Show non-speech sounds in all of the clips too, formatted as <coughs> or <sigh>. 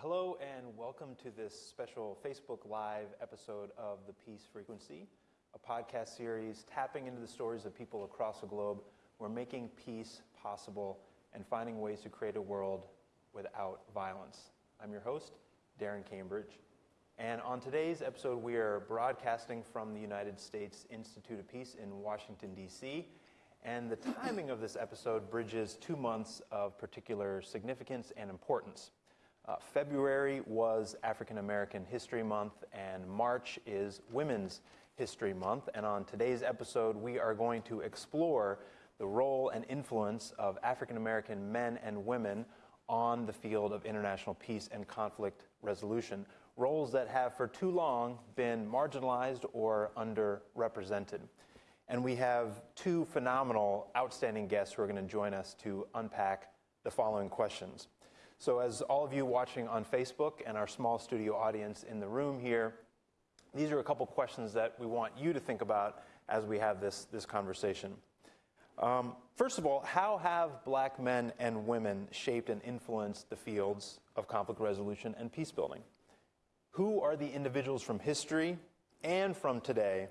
Hello and welcome to this special Facebook Live episode of The Peace Frequency, a podcast series tapping into the stories of people across the globe who are making peace possible and finding ways to create a world without violence. I'm your host, Darren Cambridge. And on today's episode, we are broadcasting from the United States Institute of Peace in Washington, D.C. And the timing of this episode bridges two months of particular significance and importance. Uh, February was African American History Month, and March is Women's History Month. And on today's episode, we are going to explore the role and influence of African American men and women on the field of international peace and conflict resolution, roles that have for too long been marginalized or underrepresented. And we have two phenomenal, outstanding guests who are going to join us to unpack the following questions. So, as all of you watching on Facebook and our small studio audience in the room here, these are a couple questions that we want you to think about as we have this, this conversation. Um, first of all, how have black men and women shaped and influenced the fields of conflict resolution and peace building? Who are the individuals from history and from today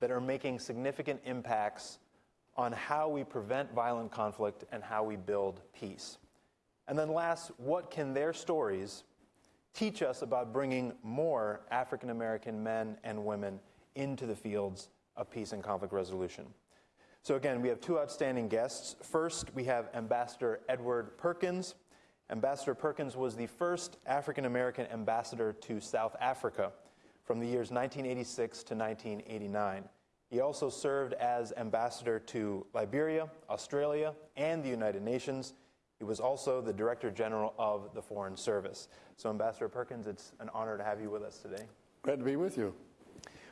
that are making significant impacts on how we prevent violent conflict and how we build peace? And then, last, what can their stories teach us about bringing more African American men and women into the fields of peace and conflict resolution? So, again, we have two outstanding guests. First, we have Ambassador Edward Perkins. Ambassador Perkins was the first African American ambassador to South Africa from the years 1986 to 1989. He also served as ambassador to Liberia, Australia, and the United Nations. He was also the Director General of the Foreign Service. So, Ambassador Perkins, it's an honor to have you with us today. Glad to be with you.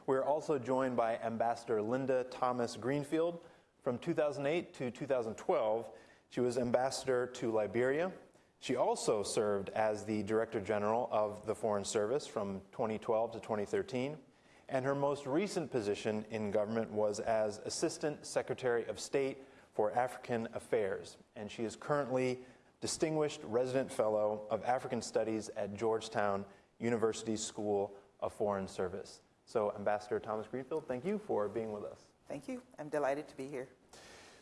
We're also joined by Ambassador Linda Thomas Greenfield. From 2008 to 2012, she was ambassador to Liberia. She also served as the Director General of the Foreign Service from 2012 to 2013. And her most recent position in government was as Assistant Secretary of State for African Affairs. And she is currently Distinguished Resident Fellow of African Studies at Georgetown University School of Foreign Service. So, Ambassador Thomas Greenfield, thank you for being with us. Thank you. I'm delighted to be here.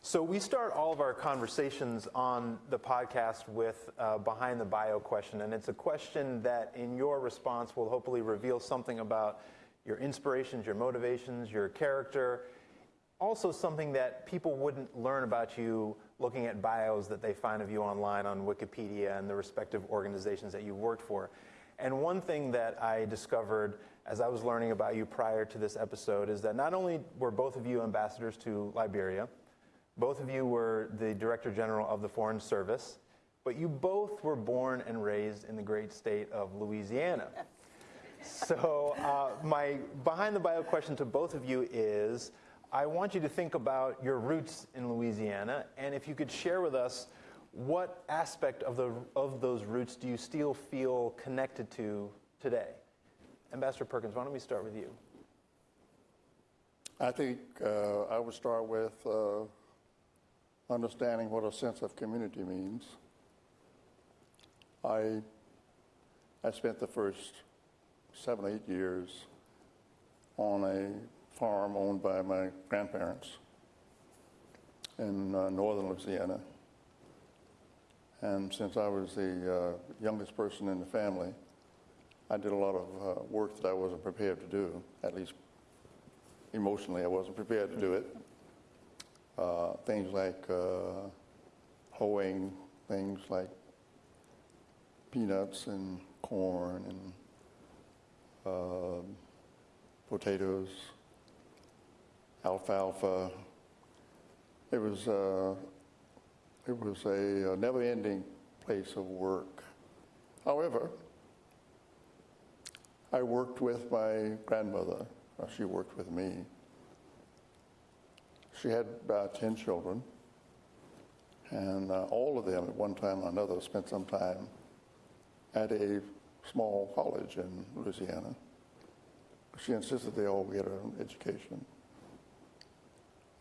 So, we start all of our conversations on the podcast with uh, Behind the Bio question, and it's a question that, in your response, will hopefully reveal something about your inspirations, your motivations, your character. Also, something that people wouldn't learn about you looking at bios that they find of you online on Wikipedia and the respective organizations that you worked for. And one thing that I discovered as I was learning about you prior to this episode is that not only were both of you ambassadors to Liberia, both of you were the Director General of the Foreign Service, but you both were born and raised in the great state of Louisiana. So, uh, my behind the bio question to both of you is I want you to think about your roots in Louisiana, and if you could share with us what aspect of, the, of those roots do you still feel connected to today? Ambassador Perkins, why don't we start with you? I think uh, I would start with uh, understanding what a sense of community means. I, I spent the first seven, eight years on a farm owned by my grandparents in uh, northern Louisiana. And since I was the uh, youngest person in the family, I did a lot of uh, work that I wasn't prepared to do, at least emotionally, I wasn't prepared to do it. Uh, things like uh, hoeing, things like peanuts and corn and uh, potatoes, alfalfa. It was, uh, it was a, a never-ending place of work. However, I worked with my grandmother. She worked with me. She had about 10 children, and uh, all of them at one time or another spent some time at a small college in Louisiana. She insisted they all get an education.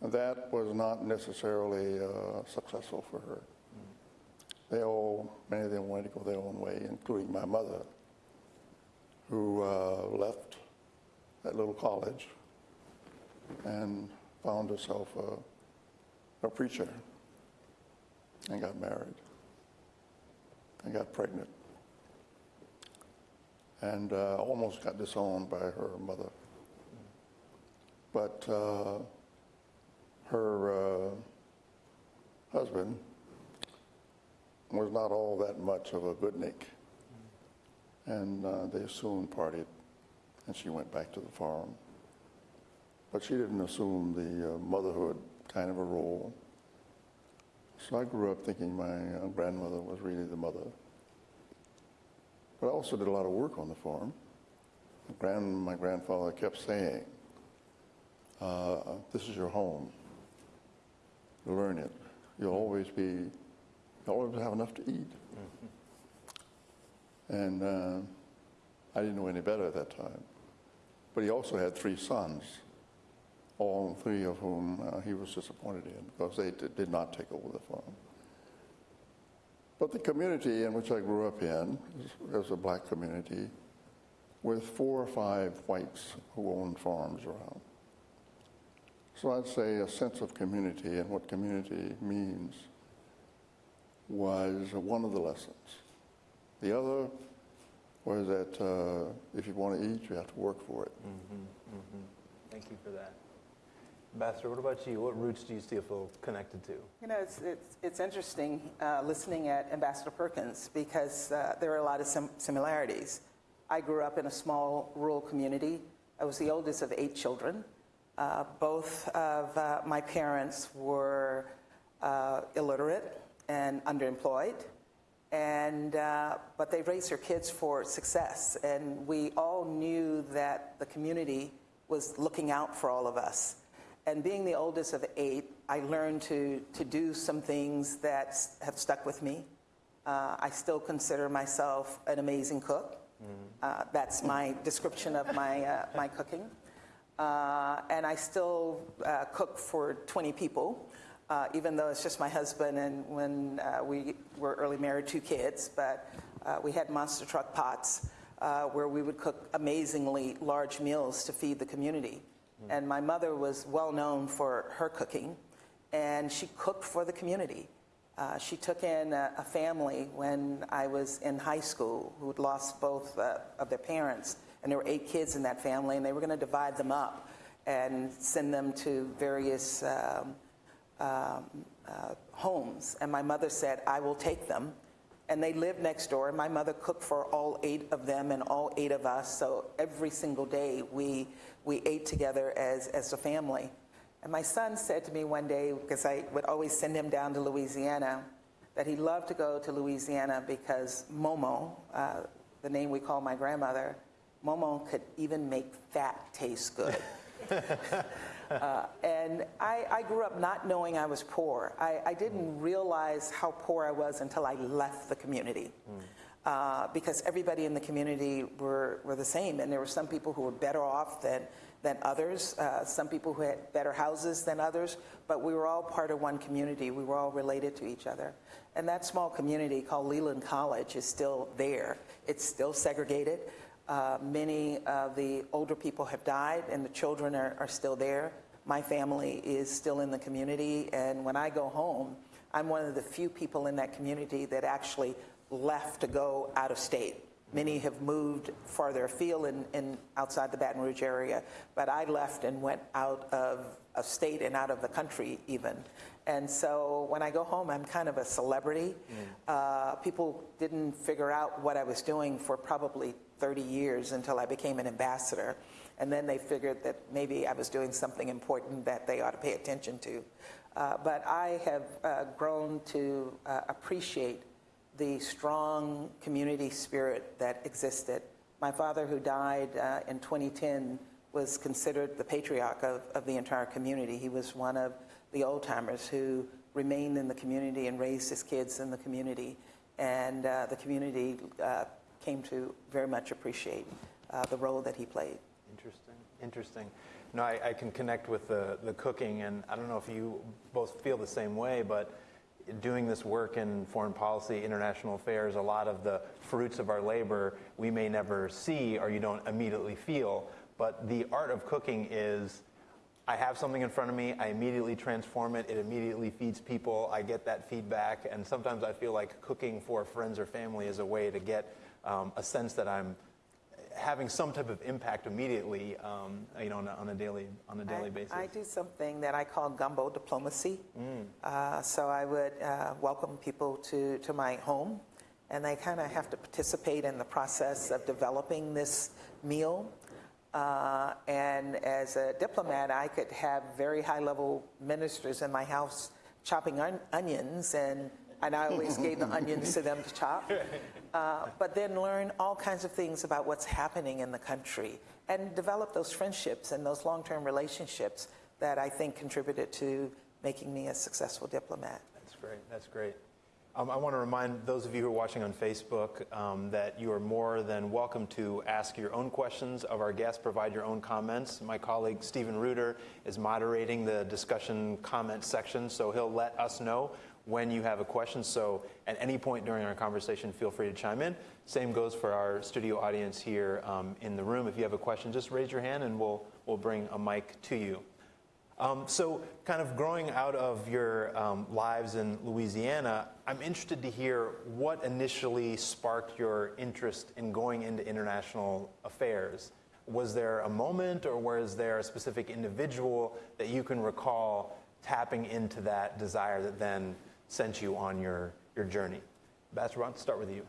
That was not necessarily uh, successful for her. they all, many of them wanted to go their own way, including my mother, who uh, left that little college and found herself a, a preacher and got married and got pregnant and uh, almost got disowned by her mother. But uh, her uh, husband was not all that much of a goodnik. And uh, they soon parted, and she went back to the farm. But she didn't assume the uh, motherhood kind of a role. So I grew up thinking my uh, grandmother was really the mother. But I also did a lot of work on the farm. My, grand, my grandfather kept saying, uh, This is your home. Learn it. You'll always be, you'll always have enough to eat. And uh, I didn't know any better at that time. But he also had three sons, all three of whom uh, he was disappointed in because they did, did not take over the farm. But the community in which I grew up in was a black community with four or five whites who owned farms around. So I'd say a sense of community and what community means was one of the lessons. The other was that uh, if you want to eat, you have to work for it. Mm -hmm, mm -hmm. Thank you for that. Ambassador, what about you? What roots do you still feel connected to? You know, it's, it's, it's interesting uh, listening at Ambassador Perkins because uh, there are a lot of sim- similarities. I grew up in a small rural community. I was the oldest of eight children. Uh, both of uh, my parents were uh, illiterate and underemployed, and, uh, but they raised their kids for success. And we all knew that the community was looking out for all of us. And being the oldest of eight, I learned to, to do some things that have stuck with me. Uh, I still consider myself an amazing cook. Uh, that's my description of my, uh, my cooking. Uh, and I still uh, cook for 20 people, uh, even though it's just my husband and when uh, we were early married, two kids. But uh, we had monster truck pots uh, where we would cook amazingly large meals to feed the community. And my mother was well known for her cooking, and she cooked for the community. Uh, she took in a, a, family when I was in high school who had lost both uh, of their parents, and there were eight kids in that family, and they were going to divide them up and send them to various um, um, uh, homes. And my mother said, I will take them. And they lived next door, and my mother cooked for all eight of them and all eight of us. So every single day we, we ate together as, as a family. And my son said to me one day, because I would always send him down to Louisiana, that he loved to go to Louisiana because Momo, uh, the name we call my grandmother, Momo could even make fat taste good. <laughs> uh, and I, I, grew up not knowing I was poor. I, I, didn't realize how poor I was until I left the community. Mm. Uh, because everybody in the community were, were the same, and there were some people who were better off than, than others, uh, some people who had better houses than others, but we were all part of one community. We were all related to each other. And that small community called Leland College is still there. It's still segregated. Uh, many of the older people have died, and the children are, are still there. My family is still in the community, and when I go home, I'm one of the few people in that community that actually left to go out of state. Many have moved farther afield in, in outside the Baton Rouge area, but I left and went out of, of state and out of the country even. And so when I go home, I'm kind of a celebrity. Mm. Uh, people didn't figure out what I was doing for probably 30 years until I became an ambassador. And then they figured that maybe I was doing something important that they ought to pay attention to. Uh, but I have uh, grown to uh, appreciate the strong community spirit that existed. My father, who died uh, in 2010, was considered the patriarch of, of the entire community. He was one of the old timers who remained in the community and raised his kids in the community. And uh, the community uh, came to very much appreciate uh, the role that he played. Interesting, interesting. No, I, I, can connect with the, the cooking, and I don't know if you both feel the same way, but doing this work in foreign policy, international affairs, a lot of the fruits of our labor we may never see or you don't immediately feel. But the art of cooking is I have something in front of me, I immediately transform it, it immediately feeds people, I get that feedback, and sometimes I feel like cooking for friends or family is a way to get um, a sense that I'm having some type of impact immediately, um, you know, on a, on a daily on a daily I, basis. I do something that I call gumbo diplomacy. Uh, so I would uh, welcome people to, to my home, and they kind of have to participate in the process of developing this meal. Uh, and as a diplomat, I could have very high level ministers in my house chopping on- onions, and, and I always gave the onions to them to chop. <laughs> Uh, but then learn all kinds of things about what's happening in the country and develop those friendships and those long term relationships that I think contributed to making me a successful diplomat. That's great. That's great. Um, I want to remind those of you who are watching on Facebook um, that you are more than welcome to ask your own questions of our guests, provide your own comments. My colleague Stephen Reuter is moderating the discussion comment section, so he'll let us know when you have a question. So at any point during our conversation, feel free to chime in. Same goes for our studio audience here um, in the room. If you have a question, just raise your hand and we'll, we'll bring a mic to you. Um, so, kind of growing out of your um, lives in Louisiana, I'm interested to hear what initially sparked your interest in going into international affairs. Was there a moment, or was there a specific individual that you can recall tapping into that desire that then sent you on your, your journey? Ambassador, I'll start with you.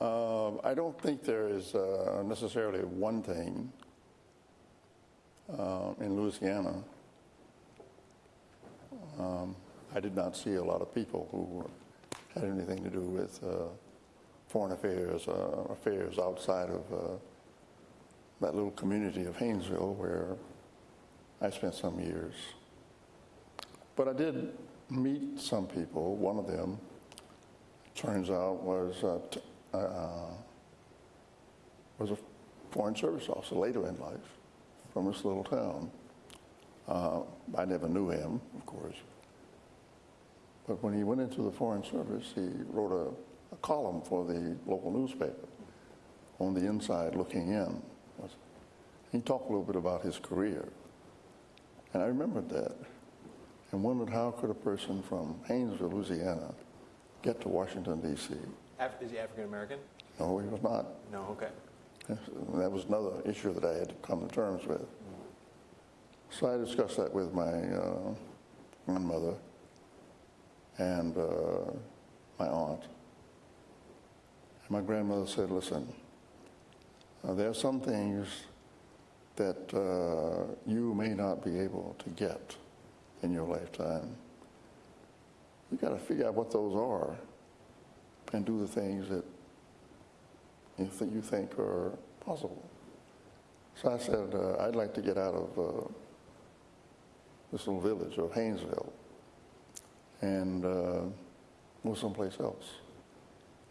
Um, I don't think there is uh, necessarily one thing uh, in Louisiana. Um, I did not see a lot of people who had anything to do with uh, foreign affairs, uh, affairs outside of uh, that little community of Haynesville where I spent some years. But I did meet some people. One of them, turns out, was uh, t- uh, was a foreign service officer later in life from this little town. Uh, I never knew him, of course. But when he went into the foreign service, he wrote a, a column for the local newspaper on the inside looking in. He talked a little bit about his career. And I remembered that and wondered how could a person from Haynesville, Louisiana, get to Washington, D.C. Af- is he African American? No, he was not. No, okay. That was another issue that I had to come to terms with. So I discussed that with my uh, grandmother and uh, my aunt. And my grandmother said, listen, uh, there are some things that uh, you may not be able to get in your lifetime. You got to figure out what those are and do the things that you, th- you think are possible. So I said, uh, I'd like to get out of uh, this little village of Haynesville and uh, go someplace else.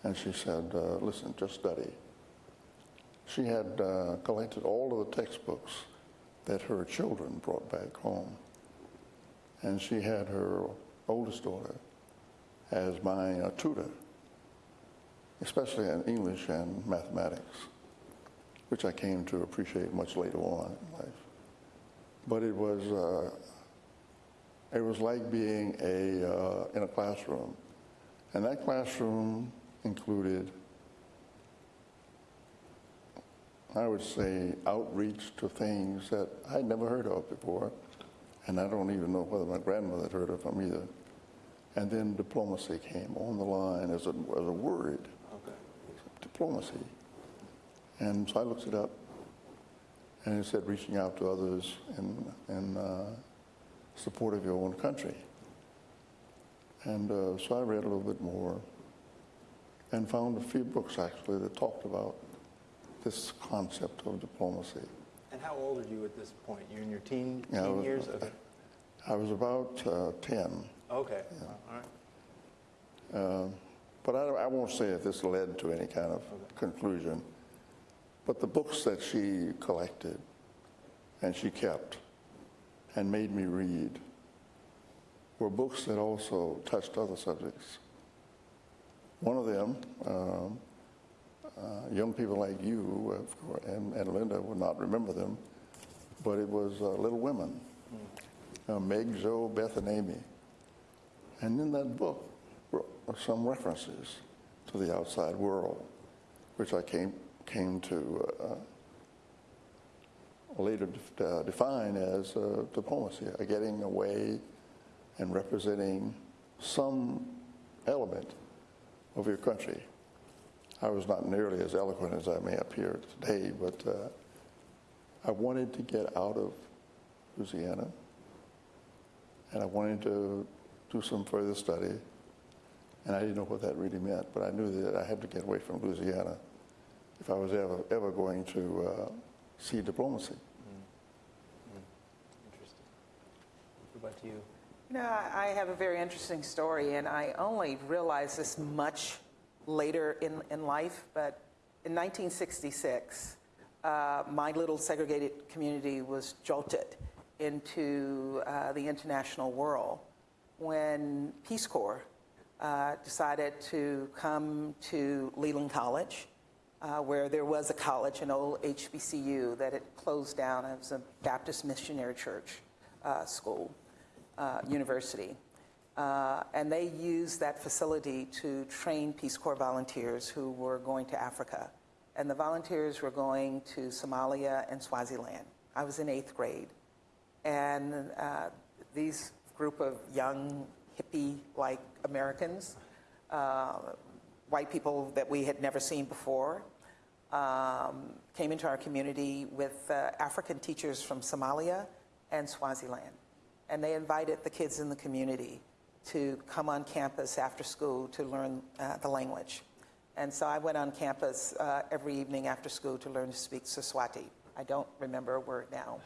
And she said, uh, listen, just study. She had uh, collected all of the textbooks that her children brought back home. And she had her oldest daughter as my uh, tutor especially in English and mathematics, which I came to appreciate much later on in life. But it was, uh, it was like being a, uh, in a classroom. And that classroom included, I would say, outreach to things that I'd never heard of before. And I don't even know whether my grandmother had heard of them either. And then diplomacy came on the line as a, as a word Okay. diplomacy. And so I looked it up, and it said reaching out to others in, in uh, support of your own country. And uh, so I read a little bit more and found a few books actually that talked about this concept of diplomacy. And how old are you at this point? You're in your teen, Yeah, I was- years? Okay. I was about uh, 10, Okay. All right. but I, I won't say if this led to any kind of conclusion. But the books that she collected and she kept and made me read were books that also touched other subjects. One of them, um, uh, young people like you of course, and, and Linda would not remember them, but it was uh, Little Women, uh, Meg, Zoe, Beth, and Amy. And in that book were some references to the outside world, which I came, came to uh, later de- uh, define as uh, diplomacy, uh, getting away and representing some element of your country. I was not nearly as eloquent as I may appear today, but uh, I wanted to get out of Louisiana and I wanted to do some further study. And I didn't know what that really meant, but I knew that I had to get away from Louisiana if I was ever, ever going to uh, see diplomacy. Interesting. What about you? You know, I I have a very interesting story, and I only realized this much later in, in life, but in 1966, uh, my little segregated community was jolted into uh, the international world when Peace Corps uh, decided to come to Leland College, uh, where there was a college, an old HBCU that had closed down. Was a Baptist missionary church uh, school, uh, university. Uh, and they used that facility to train Peace Corps volunteers who were going to Africa. And the volunteers were going to Somalia and Swaziland. I was in eighth grade. And uh, these group of young, hippie-like Americans, uh, white people that we had never seen before, um, came into our community with uh, African teachers from Somalia and Swaziland. And they invited the kids in the community to come on campus after school to learn uh, the language. And so I went on campus uh, every evening after school to learn to speak Siswati. I don't remember a word now.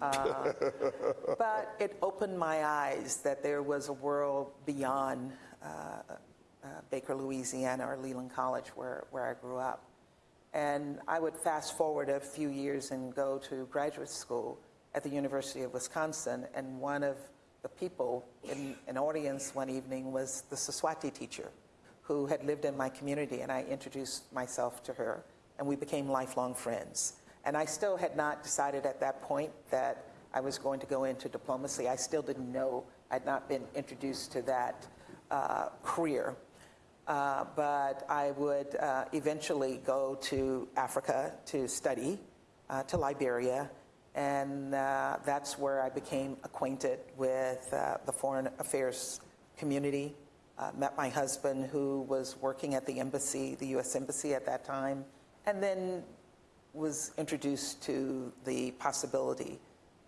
Uh, <laughs> but it opened my eyes that there was a world beyond uh, uh, Baker, Louisiana, or Leland College, where, where I grew up. And I would fast forward a few years and go to graduate school at the University of Wisconsin, and one of the people in an audience one evening was the Siswati teacher who had lived in my community, and I introduced myself to her, and we became lifelong friends. And I still had not decided at that point that I was going to go into diplomacy. I still didn't know, I'd not been introduced to that uh, career. Uh, but I would uh, eventually go to Africa to study, uh, to Liberia, and uh, that's where I became acquainted with uh, the foreign affairs community. Uh, met my husband, who was working at the embassy, the U.S. Embassy at that time, and then was introduced to the possibility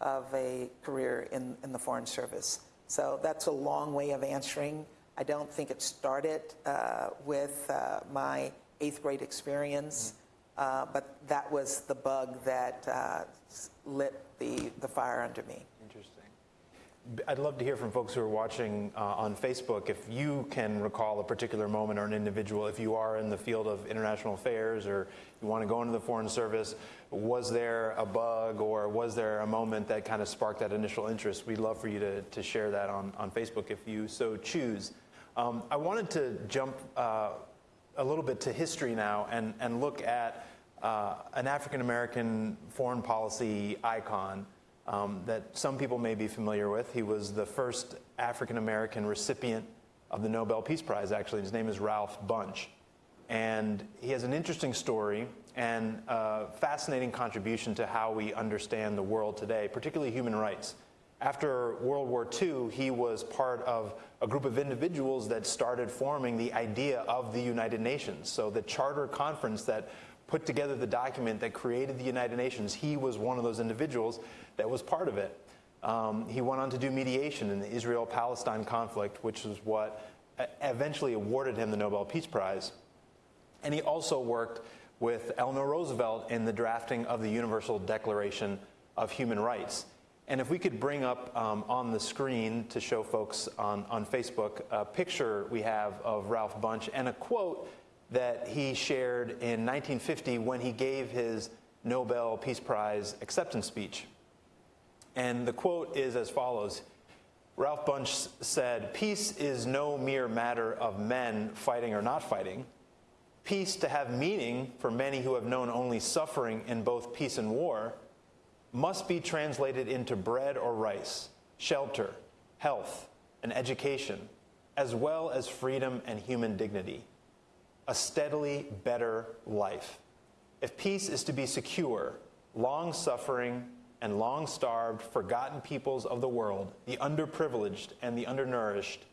of a career in, in the Foreign Service. So that's a long way of answering. I don't think it started uh, with uh, my eighth grade experience, uh, but that was the bug that uh, lit the, the fire under me. Interesting. I'd love to hear from folks who are watching uh, on Facebook if you can recall a particular moment or an individual, if you are in the field of international affairs or you want to go into the Foreign Service, was there a bug or was there a moment that kind of sparked that initial interest? We'd love for you to, to share that on, on Facebook if you so choose. Um, I wanted to jump uh, a little bit to history now and, and look at uh, an African American foreign policy icon um, that some people may be familiar with. He was the first African American recipient of the Nobel Peace Prize, actually. His name is Ralph Bunche. And he has an interesting story and a fascinating contribution to how we understand the world today, particularly human rights. After World War II, he was part of a group of individuals that started forming the idea of the United Nations. So, the charter conference that put together the document that created the United Nations, he was one of those individuals that was part of it. Um, he went on to do mediation in the Israel Palestine conflict, which is what uh, eventually awarded him the Nobel Peace Prize. And he also worked with Eleanor Roosevelt in the drafting of the Universal Declaration of Human Rights. And if we could bring up um, on the screen to show folks on, on Facebook a picture we have of Ralph Bunche and a quote that he shared in 1950 when he gave his Nobel Peace Prize acceptance speech. And the quote is as follows Ralph Bunche s- said, Peace is no mere matter of men fighting or not fighting. Peace, to have meaning for many who have known only suffering in both peace and war, must be translated into bread or rice, shelter, health, and education, as well as freedom and human dignity. A steadily better life. If peace is to be secure, long suffering and long starved, forgotten peoples of the world, the underprivileged and the undernourished,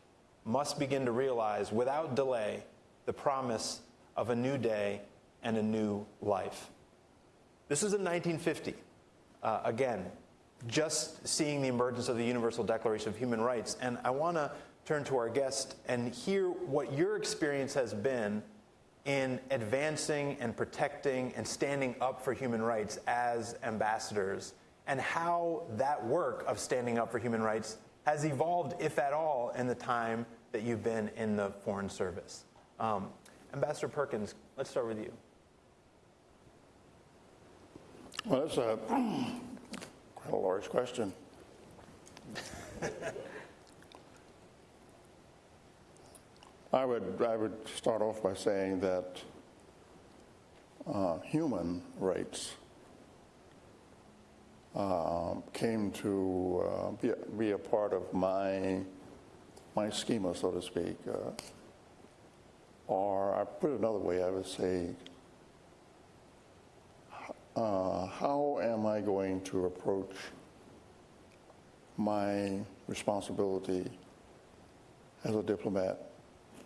must begin to realize without delay the promise of a new day and a new life. This is in 1950. Uh, again, just seeing the emergence of the Universal Declaration of Human Rights. And I want to turn to our guest and hear what your experience has been in advancing and protecting and standing up for human rights as ambassadors, and how that work of standing up for human rights has evolved, if at all, in the time that you've been in the Foreign Service. Um, Ambassador Perkins, let's start with you. Well, that's a <clears throat> quite a large question. <laughs> I would, I would start off by saying that uh, human rights um, came to uh, be, a, be a part of my, my schema, so to speak. Uh, or, I put it another way, I would say, uh, how am I going to approach my responsibility as a diplomat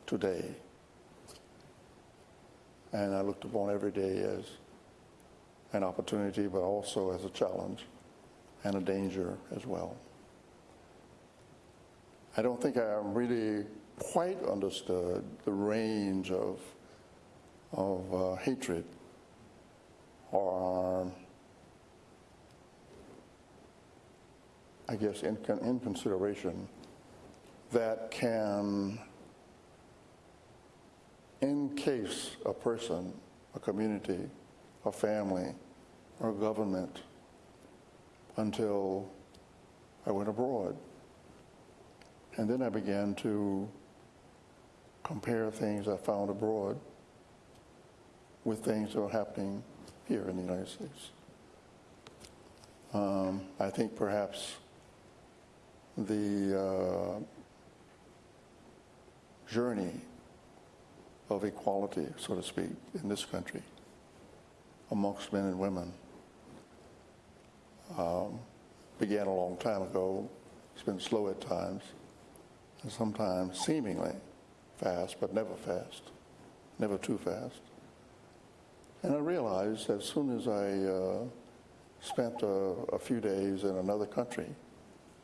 today? And I looked upon every day as an opportunity, but also as a challenge and a danger as well. I don't think I really quite understood the range of, of uh, hatred or I guess in, in consideration that can encase a person, a community, a family, or government until I went abroad. And then I began to compare things I found abroad with things that were happening here in the United States. Um, I think perhaps the uh, journey of equality, so to speak, in this country amongst men and women um, began a long time ago. It's been slow at times, and sometimes seemingly fast, but never fast, never too fast. And I realized as soon as I uh, spent a, a, few days in another country,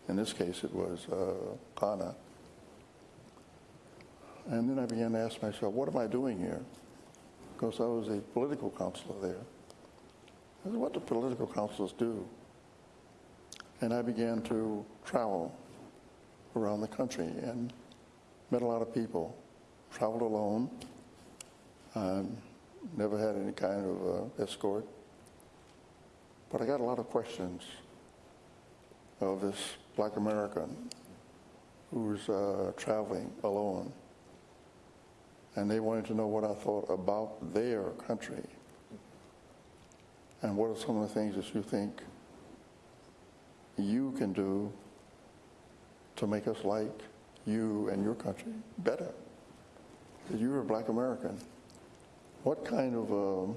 in this case it was uh, Ghana, and then I began to ask myself, what am I doing here? Because I was a political counselor there. I said, what do political counselors do? And I began to travel around the country and met a lot of people, traveled alone. Um, never had any kind of uh, escort. But I got a lot of questions of this black American who's uh, traveling alone. And they wanted to know what I thought about their country. And what are some of the things that you think you can do to make us like you and your country better? Because you're a black American what kind of a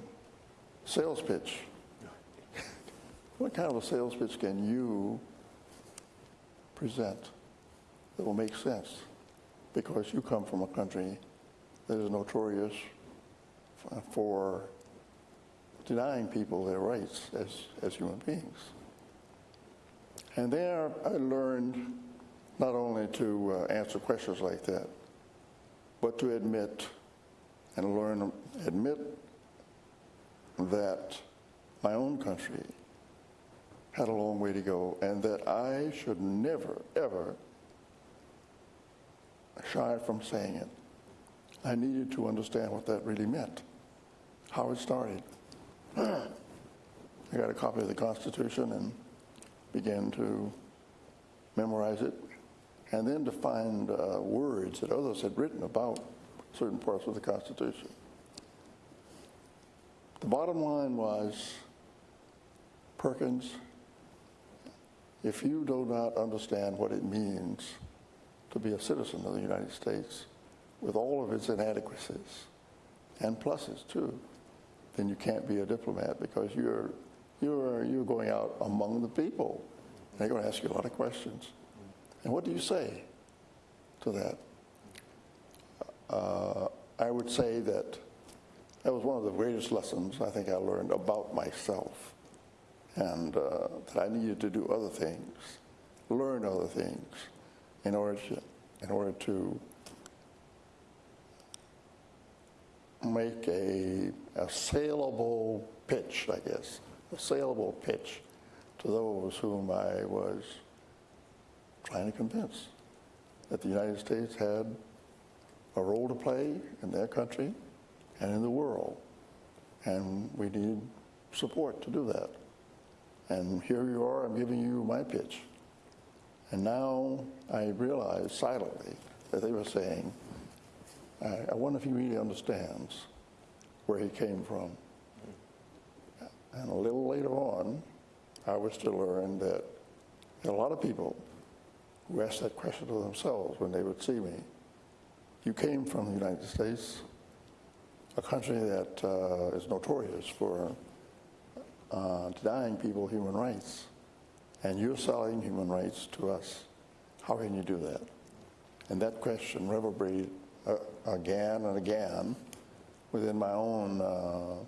sales pitch, what kind of a sales pitch can you present that will make sense? Because you come from a country that is notorious for denying people their rights as, as human beings. And there I learned not only to uh, answer questions like that, but to admit and learn, admit that my own country had a long way to go and that I should never, ever shy from saying it. I needed to understand what that really meant, how it started. <clears throat> I got a copy of the Constitution and began to memorize it, and then to find uh, words that others had written about certain parts of the Constitution. The bottom line was Perkins, if you do not understand what it means to be a citizen of the United States with all of its inadequacies and pluses too, then you can't be a diplomat because you're, you're, you're going out among the people. And they're going to ask you a lot of questions. And what do you say to that? Uh, I would say that that was one of the greatest lessons I think I learned about myself and uh, that I needed to do other things, learn other things in order to, in order to make a, a saleable pitch, I guess, a saleable pitch to those whom I was trying to convince that the United States had a role to play in their country and in the world. And we need support to do that. And here you are, I'm giving you my pitch. And now I realize silently that they were saying, I, I wonder if he really understands where he came from. And a little later on, I was to learn that a lot of people who asked that question to themselves when they would see me. You came from the United States, a country that uh, is notorious for uh, denying people human rights, and you're selling human rights to us. How can you do that? And that question reverberated uh, again and again within my own uh,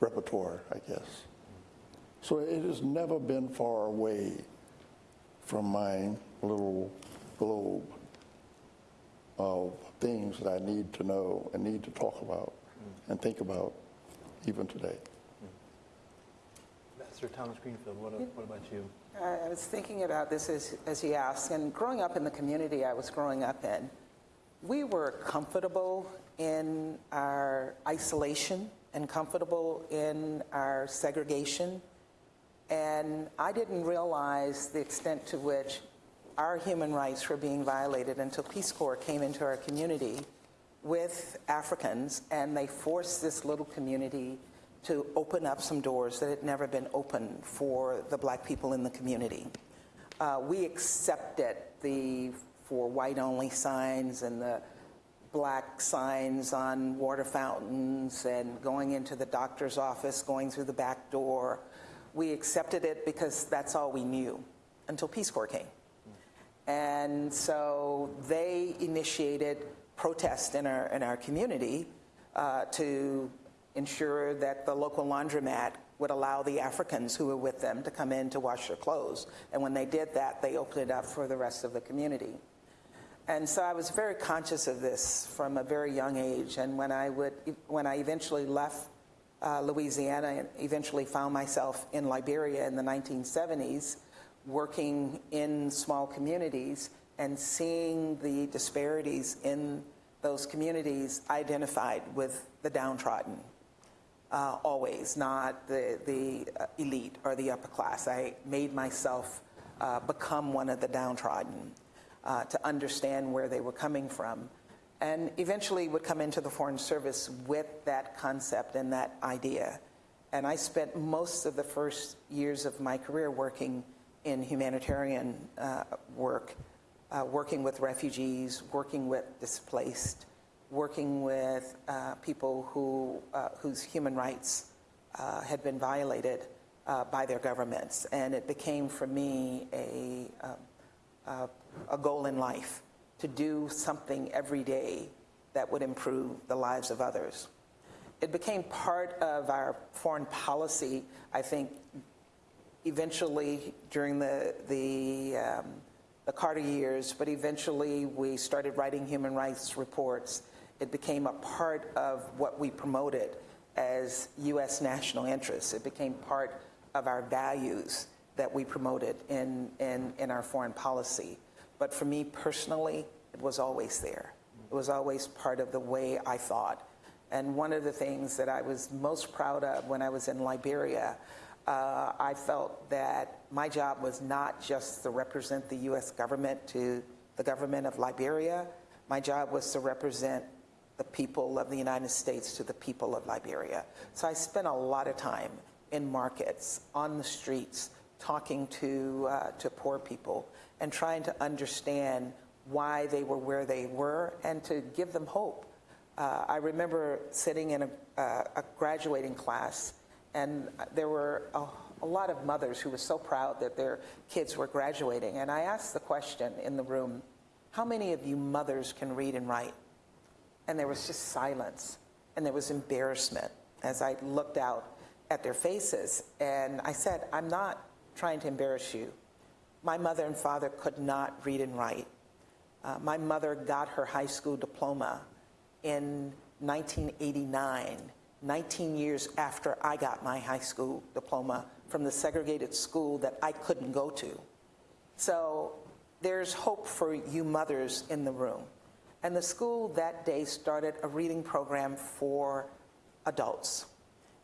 repertoire, I guess. So it has never been far away from my little globe of things that I need to know and need to talk about mm. and think about even today. Mm. Ambassador Thomas Greenfield, what, what about you? I I was thinking about this as, as you asked, and growing up in the community I was growing up in, we were comfortable in our isolation and comfortable in our segregation. And I didn't realize the extent to which our human rights were being violated until Peace Corps came into our community with Africans, and they forced this little community to open up some doors that had never been opened for the black people in the community. Uh, we accepted the for white only signs and the black signs on water fountains and going into the doctor's office, going through the back door. We accepted it because that's all we knew until Peace Corps came. And so they initiated protest in our, in our community uh, to ensure that the local laundromat would allow the Africans who were with them to come in to wash their clothes. And when they did that, they opened it up for the rest of the community. And so I was very conscious of this from a very young age. And when I, would, when I eventually left uh, Louisiana and eventually found myself in Liberia in the 1970s, working in small communities and seeing the disparities in those communities identified with the downtrodden. Uh, always, not the, the uh, elite or the upper class. I made myself uh, become one of the downtrodden uh, to understand where they were coming from. And eventually would come into the Foreign Service with that concept and that idea. And I spent most of the first years of my career working in humanitarian uh, work, uh, working with refugees, working with displaced, working with uh, people who, uh, whose human rights uh, had been violated uh, by their governments. And it became for me a, um, a goal in life to do something every day that would improve the lives of others. It became part of our foreign policy, I think, eventually during the, the, um, the Carter years, but eventually we started writing human rights reports. It became a part of what we promoted as U.S. national interests. It became part of our values that we promoted in, in, in our foreign policy. But for me personally, it was always there. It was always part of the way I thought. And one of the things that I was most proud of when I was in Liberia uh, I felt that my job was not just to represent the U.S. government to the government of Liberia. My job was to represent the people of the United States to the people of Liberia. So I spent a lot of time in markets, on the streets, talking to, uh, to poor people and trying to understand why they were where they were and to give them hope. Uh, I remember sitting in a, uh, a graduating class, and there were a, a lot of mothers who were so proud that their kids were graduating. And I asked the question in the room how many of you mothers can read and write? And there was just silence, and there was embarrassment as I looked out at their faces. And I said, I'm not trying to embarrass you. My mother and father could not read and write. Uh, my mother got her high school diploma in 1989, 19 years after I got my high school diploma from the segregated school that I couldn't go to. So there's hope for you mothers in the room. And the school that day started a reading program for adults.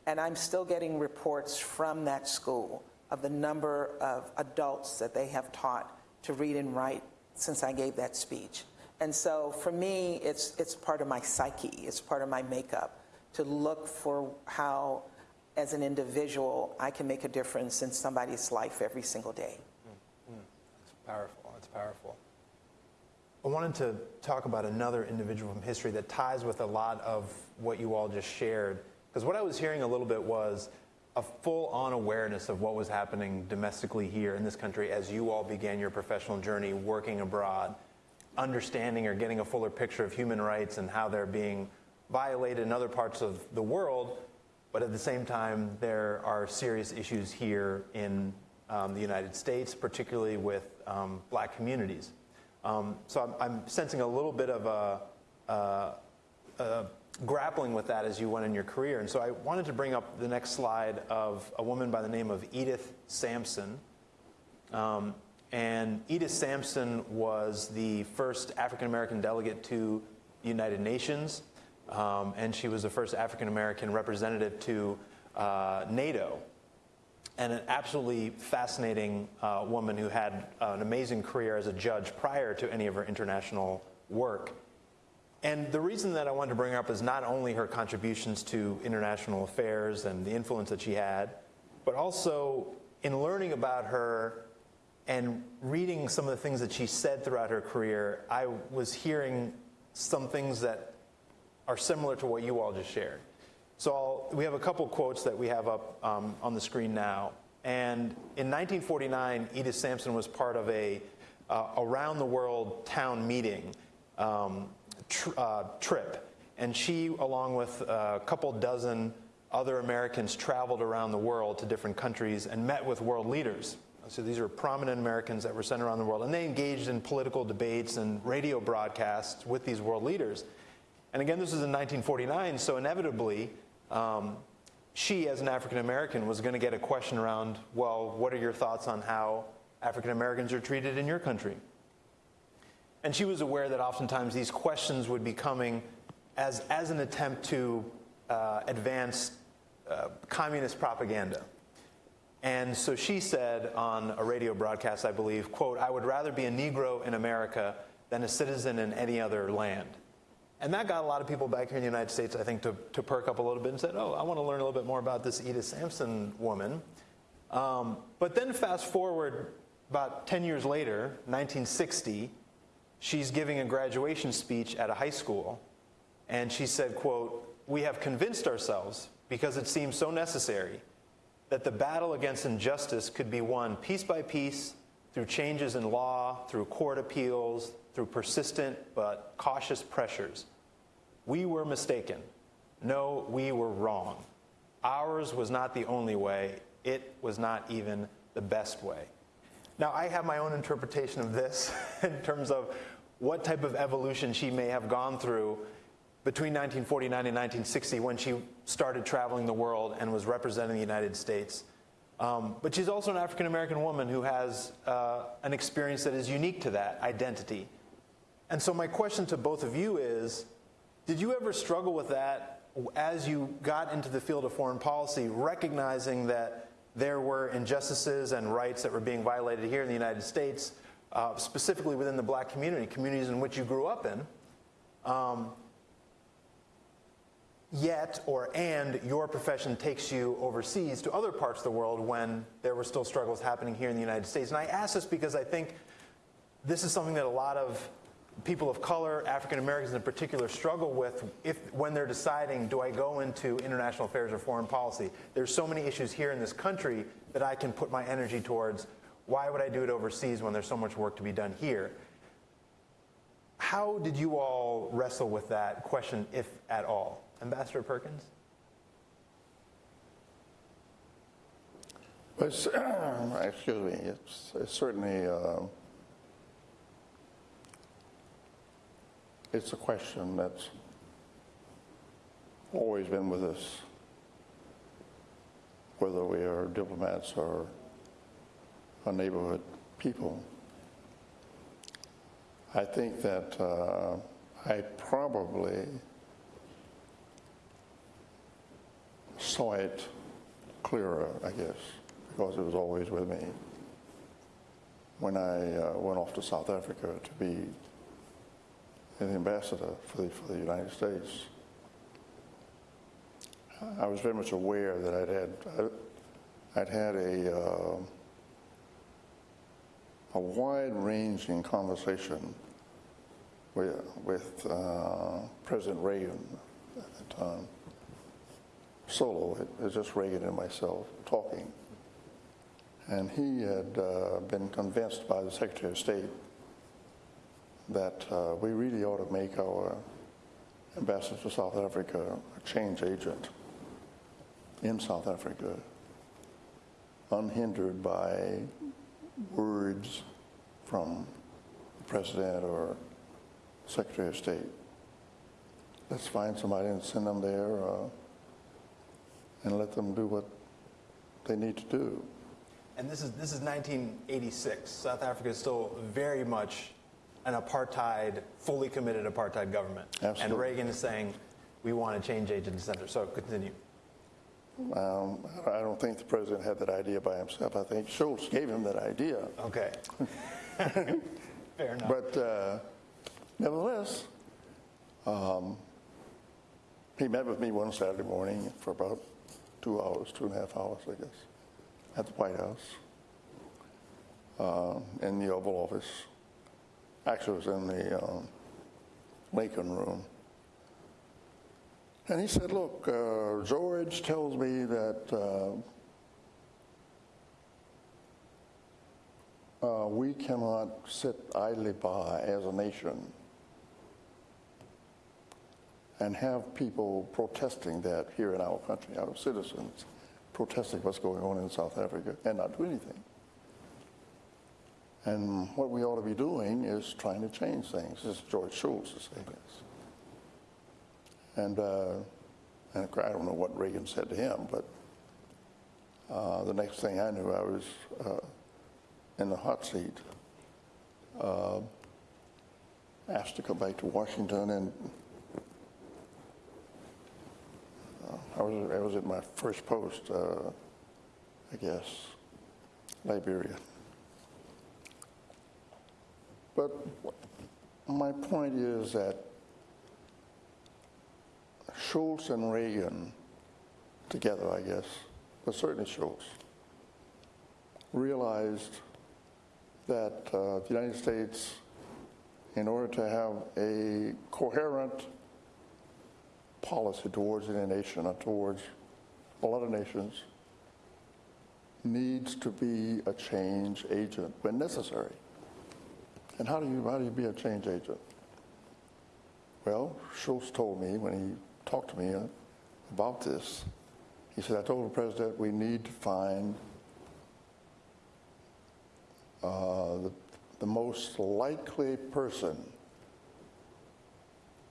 And I'm still getting reports from that school of the number of adults that they have taught to read and write since I gave that speech. And so for me, it's, it's part of my psyche, it's part of my makeup to look for how, as an individual, I can make a difference in somebody's life every single day. Mm, mm. It's powerful. It's powerful. I wanted to talk about another individual from history that ties with a lot of what you all just shared. Because what I was hearing a little bit was a full on awareness of what was happening domestically here in this country as you all began your professional journey working abroad, understanding or getting a fuller picture of human rights and how they're being violated in other parts of the world. But at the same time, there are serious issues here in um, the United States, particularly with um, black communities. Um, so I'm, I'm, sensing a little bit of a, a, a grappling with that as you went in your career. And so I wanted to bring up the next slide of a woman by the name of Edith Sampson. Um, and Edith Sampson was the first African American delegate to the United Nations, um, and she was the first African American representative to uh, NATO. And an absolutely fascinating uh, woman who had an amazing career as a judge prior to any of her international work. And the reason that I wanted to bring her up is not only her contributions to international affairs and the influence that she had, but also in learning about her and reading some of the things that she said throughout her career, I was hearing some things that are similar to what you all just shared. So I'll, we have a couple quotes that we have up um, on the screen now. And in 1949, Edith Sampson was part of a uh, around the world town meeting. Um, tr- uh, trip. And she, along with a couple dozen other Americans, traveled around the world to different countries and met with world leaders. So these are prominent Americans that were sent around the world. And they engaged in political debates and radio broadcasts with these world leaders. And again, this was in 1949, so inevitably, um, she, as an African American, was going to get a question around well, what are your thoughts on how African Americans are treated in your country? And she was aware that oftentimes these questions would be coming as, as an attempt to uh, advance uh, communist propaganda. And so she said on a radio broadcast, I believe, quote, I would rather be a Negro in America than a citizen in any other land. And that got a lot of people back here in the United States, I think, to, to perk up a little bit and said, oh, I want to learn a little bit more about this Edith Sampson woman. Um, but then fast forward about 10 years later, 1960, she's giving a graduation speech at a high school and she said quote we have convinced ourselves because it seems so necessary that the battle against injustice could be won piece by piece through changes in law through court appeals through persistent but cautious pressures we were mistaken no we were wrong ours was not the only way it was not even the best way now, I have my own interpretation of this <laughs> in terms of what type of evolution she may have gone through between 1949 and 1960 when she started traveling the world and was representing the United States. Um, but she's also an African American woman who has uh, an experience that is unique to that identity. And so, my question to both of you is Did you ever struggle with that as you got into the field of foreign policy, recognizing that there were injustices and rights that were being violated here in the United States, uh, specifically within the black community, communities in which you grew up in. Um, yet or and your profession takes you overseas to other parts of the world when there were still struggles happening here in the United States. And I ask this because I think this is something that a lot of people of color, African Americans in particular, struggle with if when they're deciding, do I go into international affairs or foreign policy? There's so many issues here in this country that I can put my energy towards. Why would I do it overseas when there's so much work to be done here? How did you all wrestle with that question, if at all? Ambassador Perkins? Well, <coughs> excuse me, it's, it's certainly, uh, it's a question that's always been with us, whether we are diplomats or a neighborhood people. I think that uh, I probably saw it clearer, I guess, because it was always with me. When I uh, went off to South Africa to be an ambassador for the, for the United States, I was very much aware that I'd had, I'd had a, uh, a wide-ranging conversation with, with uh, President Reagan at the time solo. It was just Reagan and myself talking. And he had uh, been convinced by the Secretary of State that uh, we really ought to make our ambassador to South Africa a change agent in South Africa, unhindered by words from the President or Secretary of State. Let's find somebody and send them there. Uh, and let them do what they need to do. And this is this is 1986. South Africa is still very much an apartheid, fully committed apartheid government. Absolutely. And Reagan is saying, we want to change agent center. So continue. Um, I don't think the president had that idea by himself. I think Shultz gave him that idea. Okay. <laughs> Fair enough. But uh, nevertheless, um, he met with me one Saturday morning for about two hours, two and a half hours, I guess, at the White House, uh, in the Oval Office. Actually, was in the um, Lincoln Room. And he said, Look, uh, George tells me that uh, uh, we cannot sit idly by as a nation and have people protesting that here in our country, our citizens protesting what's going on in South Africa and not do anything. And what we ought to be doing is trying to change things. This is George Shultz is saying this. And, uh, and I don't know what Reagan said to him, but uh, the next thing I knew, I was uh, in the hot seat, uh, asked to come back to Washington and I was, I was at my first post, uh, I guess, Liberia. But my point is that Shultz and Reagan, together, I guess, but certainly Shultz, realized that uh, the United States, in order to have a coherent policy towards any nation or towards a lot of nations needs to be a change agent when necessary. And how do you, how do you be a change agent? Well, Shultz told me when he talked to me about this, he said, I told the president we need to find uh, the, the most likely person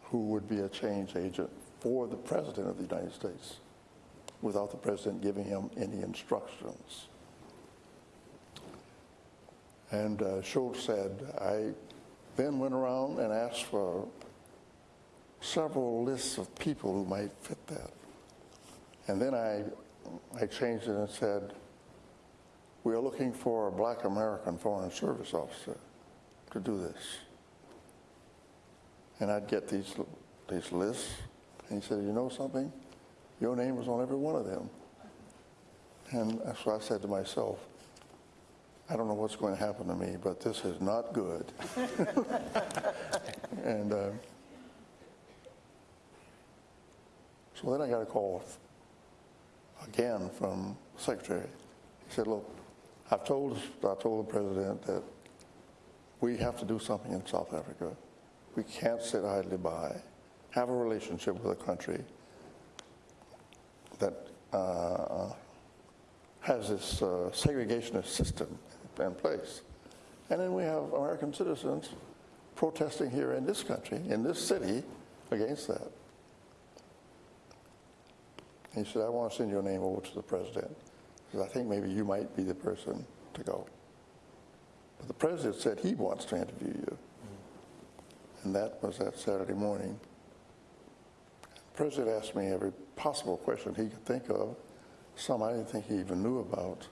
who would be a change agent for the President of the United States without the President giving him any instructions. And uh, Shultz said, I then went around and asked for several lists of people who might fit that. And then I, I changed it and said, we are looking for a black American foreign service officer to do this. And I'd get these, these lists, and he said, you know something? Your name was on every one of them. And so I said to myself, I don't know what's going to happen to me, but this is not good. <laughs> and uh, so then I got a call again from the secretary. He said, look, I've told, I told the president that we have to do something in South Africa. We can't sit idly by, have a relationship with a country that uh, has this uh, segregationist system in place. And then we have American citizens protesting here in this country, in this city, against that. He said, I want to send your name over to the president because I think maybe you might be the person to go. But the president said he wants to interview you. And that was that Saturday morning. The president asked me every possible question he could think of, some I didn't think he even knew about.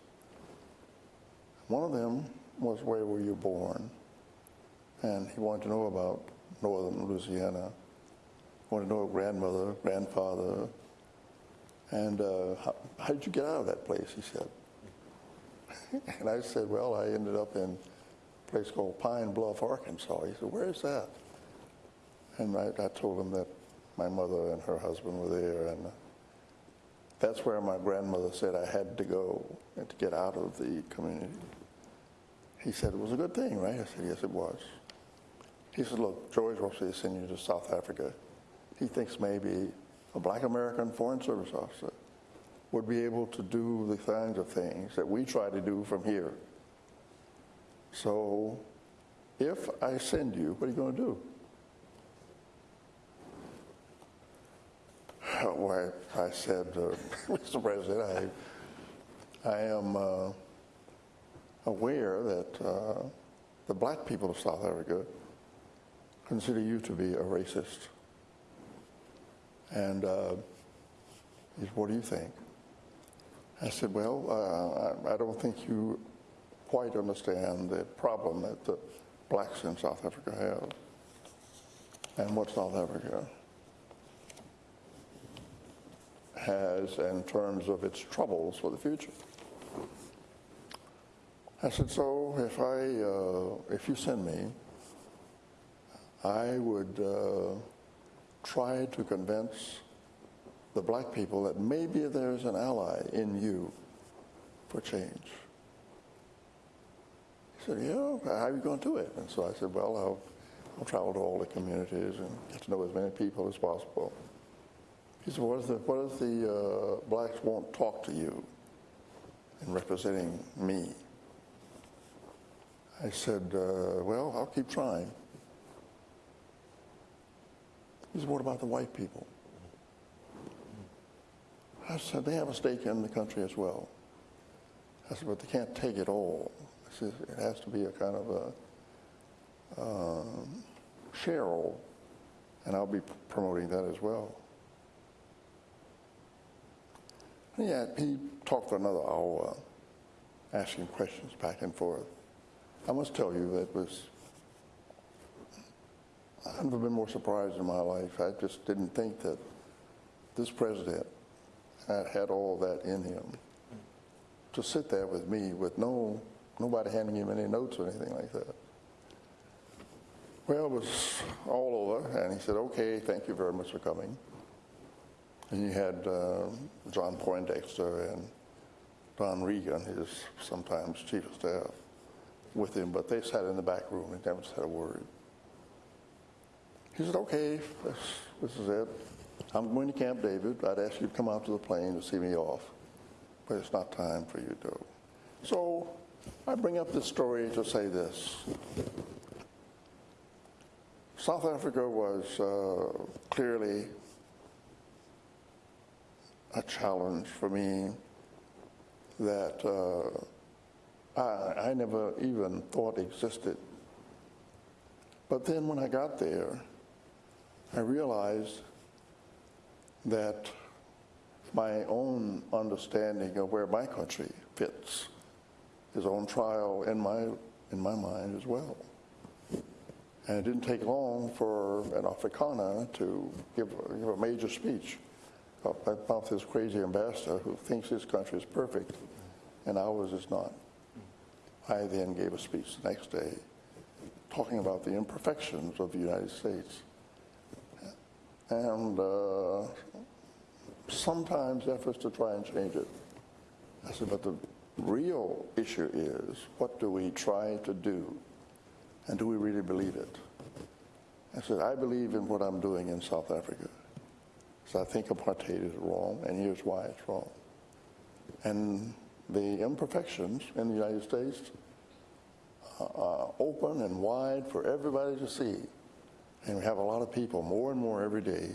One of them was, Where were you born? And he wanted to know about northern Louisiana. He wanted to know grandmother, grandfather, and uh, how, how did you get out of that place? He said. <laughs> and I said, Well, I ended up in a place called Pine Bluff, Arkansas. He said, Where is that? And I, I told him that my mother and her husband were there, and uh, that's where my grandmother said I had to go and to get out of the community. He said it was a good thing, right? I said, Yes, it was. He said, Look, George wants to send you to South Africa. He thinks maybe a black American Foreign Service officer would be able to do the kinds of things that we try to do from here. So if I send you, what are you going to do? <laughs> Well, I said, uh, <laughs> Mr. President, I, I am uh, aware that uh, the black people of South Africa consider you to be a racist. And uh, he said, what do you think? I said, well, uh, I, I don't think you quite understand the problem that the blacks in South Africa have and what South Africa has in terms of its troubles for the future. I said, so if I, uh, if you send me, I would uh, try to convince the black people that maybe there's an ally in you for change. He said, yeah, how are you going to do it? And so I said, well, I'll, I'll travel to all the communities and get to know as many people as possible. He said, what if the, what if the uh, blacks won't talk to you in representing me? I said, uh, well, I'll keep trying. He said, what about the white people? I said, they have a stake in the country as well. I said, but they can't take it all. I said, it has to be a kind of a um, share all, and I'll be promoting that as well. Yeah, he talked for another hour, asking questions back and forth. I must tell you, that was, I've never been more surprised in my life. I just didn't think that this president had, had all that in him. To sit there with me with no, nobody handing him any notes or anything like that. Well, it was all over, and he said, okay, thank you very much for coming. And you had uh, John Poindexter and Don Regan, his sometimes chief of staff, with him, but they sat in the back room and never said a word. He said, okay, this, this is it. I'm going to Camp David. I'd ask you to come out to the plane to see me off, but it's not time for you to. So I bring up this story to say this. South Africa was uh, clearly a challenge for me that uh, I, I never even thought existed. But then when I got there, I realized that my own understanding of where my country fits is on trial in my, in my mind as well. And it didn't take long for an Afrikaner to give, give a major speech about this crazy ambassador who thinks his country is perfect and ours is not. I then gave a speech the next day talking about the imperfections of the United States. And uh, sometimes efforts to try and change it. I said, but the real issue is what do we try to do? And do we really believe it? I said, I believe in what I'm doing in South Africa. So I think apartheid is wrong, and here's why it's wrong. And the imperfections in the United States are open and wide for everybody to see. And we have a lot of people, more and more every day,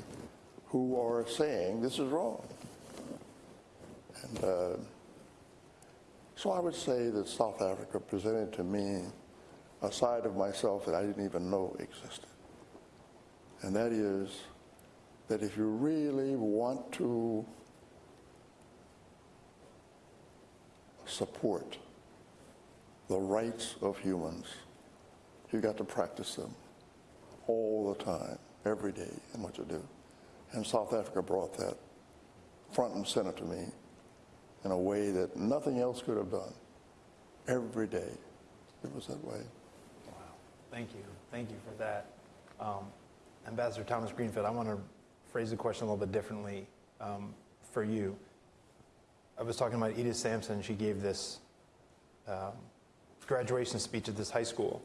who are saying this is wrong. And uh, so I would say that South Africa presented to me a side of myself that I didn't even know existed. And that is that if you really want to support the rights of humans, you've got to practice them all the time, every day in what you do. And South Africa brought that front and center to me in a way that nothing else could have done. Every day, it was that way. Wow. Thank you. Thank you for that. Um, Ambassador Thomas Greenfield, I want to phrase the question a little bit differently um, for you. I was talking about Edith Sampson. She gave this um, graduation speech at this high school.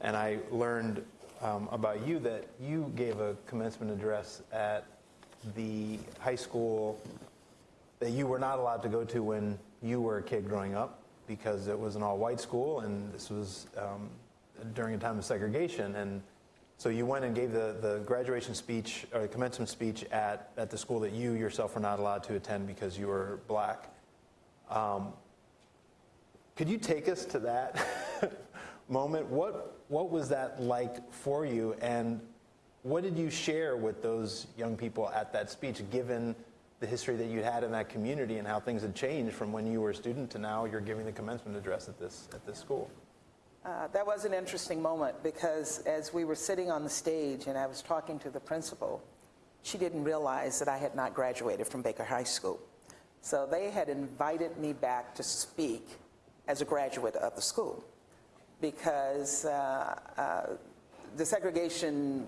And I learned um, about you that you gave a commencement address at the high school that you were not allowed to go to when you were a kid growing up because it was an all-white school and this was um, during a time of segregation. And so you went and gave the, the graduation speech or the commencement speech at, at the school that you yourself were not allowed to attend because you were black. Um, could you take us to that <laughs> moment? What, what was that like for you? And what did you share with those young people at that speech, given the history that you had in that community and how things had changed from when you were a student to now you're giving the commencement address at this, at this school? Uh, that was an interesting moment because as we were sitting on the stage and I was talking to the principal, she didn't realize that I had not graduated from Baker High School. So they had invited me back to speak as a graduate of the school because uh, uh, the segregation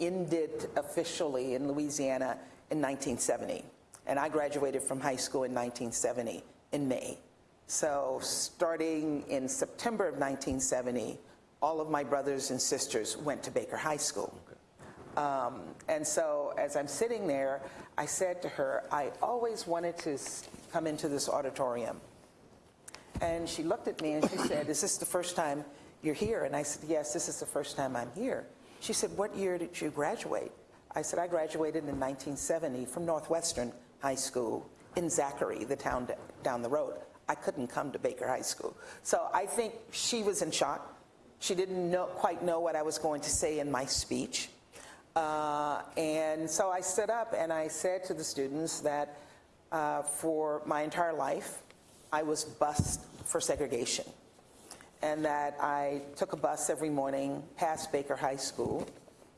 ended officially in Louisiana in 1970. And I graduated from high school in 1970 in May. So starting in September of 1970, all of my brothers and sisters went to Baker High School. Um, and so as I'm sitting there, I said to her, I always wanted to come into this auditorium. And she looked at me and she said, Is this the first time you're here? And I said, Yes, this is the first time I'm here. She said, What year did you graduate? I said, I graduated in 1970 from Northwestern High School in Zachary, the town down the road. I couldn't come to Baker High School. So I think she was in shock. She didn't know, quite know what I was going to say in my speech. Uh, and so I stood up and I said to the students that uh, for my entire life, I was bused for segregation. And that I took a bus every morning past Baker High School,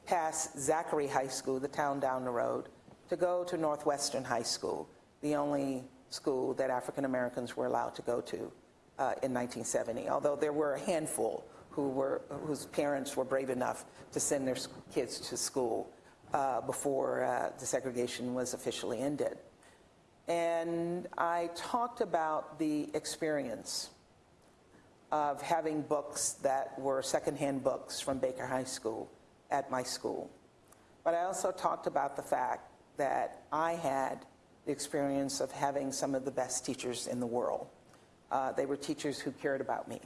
past Zachary High School, the town down the road, to go to Northwestern High School, the only school that African Americans were allowed to go to uh, in 1970. Although there were a handful who were, whose parents were brave enough to send their kids to school uh, before uh, the segregation was officially ended. And I talked about the experience of having books that were secondhand books from Baker High School at my school. But I also talked about the fact that I had the experience of having some of the best teachers in the world. Uh, they were teachers who cared about me.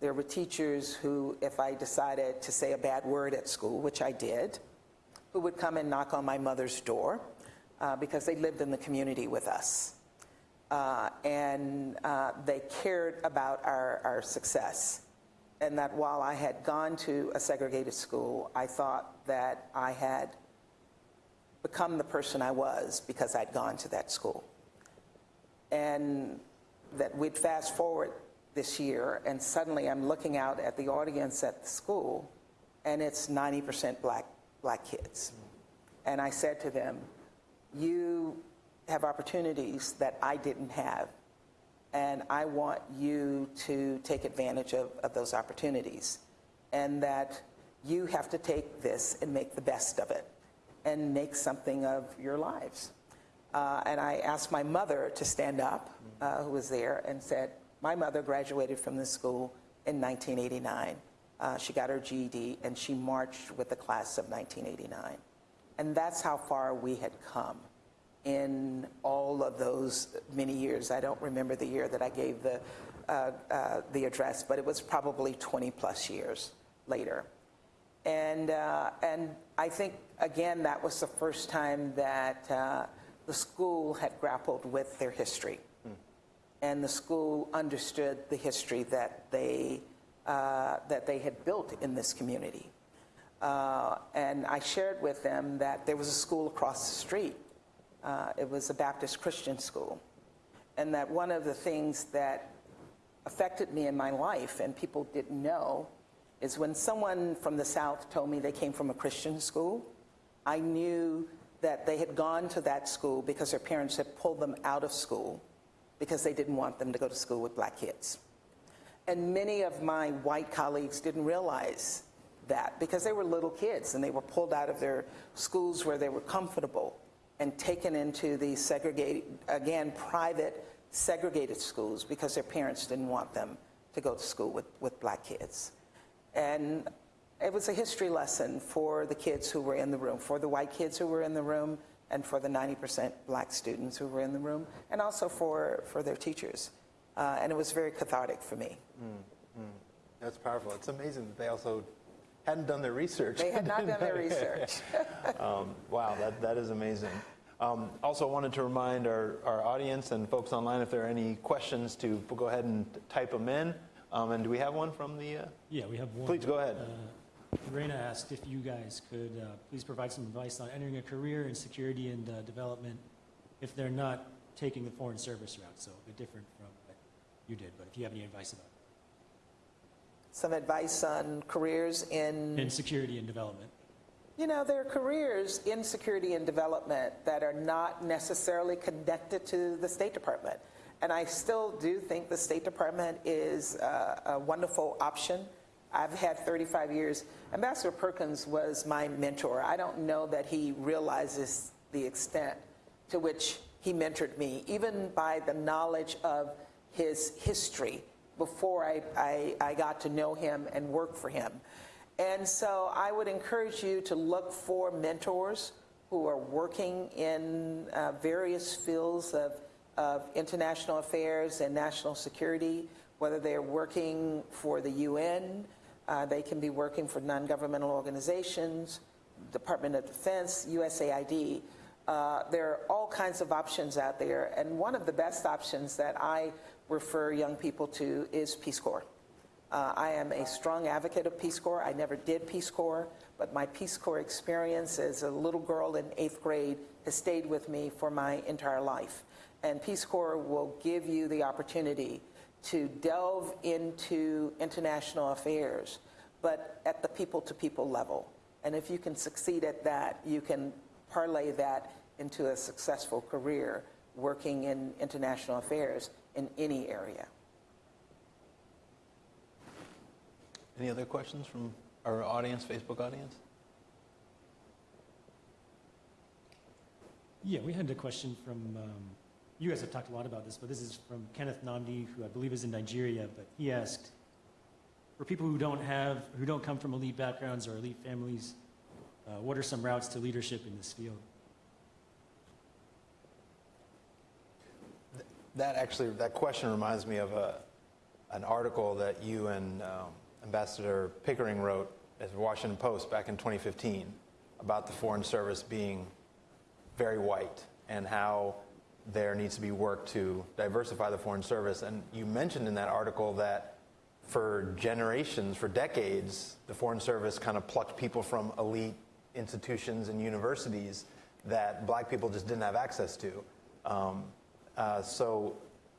There were teachers who, if I decided to say a bad word at school, which I did, who would come and knock on my mother's door uh, because they lived in the community with us. Uh, and uh, they cared about our, our success. And that while I had gone to a segregated school, I thought that I had become the person I was because I'd gone to that school. And that we'd fast forward this year, and suddenly I'm looking out at the audience at the school, and it's 90% black, black kids. And I said to them, You have opportunities that I didn't have, and I want you to take advantage of, of those opportunities. And that you have to take this and make the best of it and make something of your lives. Uh, and I asked my mother to stand up, uh, who was there, and said, My mother graduated from this school in 1989. Uh, she got her GED and she marched with the class of 1989. And that's how far we had come in all of those many years. I don't remember the year that I gave the, uh, uh, the address, but it was probably 20 plus years later. And, uh, and I think, again, that was the first time that uh, the school had grappled with their history. And the school understood the history that they, uh, that they had built in this community. Uh, and I shared with them that there was a school across the street. Uh, it was a Baptist Christian school. And that one of the things that affected me in my life and people didn't know is when someone from the South told me they came from a Christian school, I knew that they had gone to that school because their parents had pulled them out of school because they didn't want them to go to school with black kids. And many of my white colleagues didn't realize that because they were little kids and they were pulled out of their schools where they were comfortable and taken into these segregated, again, private segregated schools because their parents didn't want them to go to school with, with black kids. And it was a history lesson for the kids who were in the room, for the white kids who were in the room, and for the 90% black students who were in the room, and also for, for their teachers. Uh, and it was very cathartic for me. That's powerful. It's amazing that they also hadn't done their research. They had not done their research. <laughs> Um, wow, that, that is amazing. Um, also wanted to remind our, our audience and folks online if there are any questions to go ahead and type them in. Um, and do we have one from the? Uh, Yeah, we have one. Please, go ahead. Uh, Raina asked if you guys could uh, please provide some advice on entering a career in security and uh, development if they're not taking the foreign service route, so a bit different from what you did, but if you have any advice about Some advice on careers in. In security and development. You know, there are careers in security and development that are not necessarily connected to the State Department. And I still do think the State Department is a, a wonderful option. I've had 35 years. Ambassador Perkins was my mentor. I don't know that he realizes the extent to which he mentored me, even by the knowledge of his history before I, I, I got to know him and work for him. And so I would encourage you to look for mentors who are working in uh, various fields of, of international affairs and national security, whether they're working for the UN, uh, they can be working for non governmental organizations, Department of Defense, USAID. Uh, there are all kinds of options out there, and one of the best options that I refer young people to is Peace Corps. Uh, I am a strong advocate of Peace Corps. I never did Peace Corps, but my Peace Corps experience as a little girl in eighth grade has stayed with me for my entire life. And Peace Corps will give you the opportunity to delve into international affairs, but at the people to people level. And if you can succeed at that, you can parlay that into a successful career working in international affairs in any area. Any other questions from our audience, Facebook audience? Yeah, we had a question from, um, you guys have talked a lot about this, but this is from Kenneth Namdi, who I believe is in Nigeria, but he asked, for people who don't have, who don't come from elite backgrounds or elite families, uh, what are some routes to leadership in this field? That actually, that question reminds me of a, an article that you and um, Ambassador Pickering wrote as Washington Post back in 2015 about the Foreign Service being very white and how there needs to be work to diversify the Foreign Service. And you mentioned in that article that for generations, for decades, the Foreign Service kind of plucked people from elite institutions and universities that black people just didn't have access to. Um, uh, so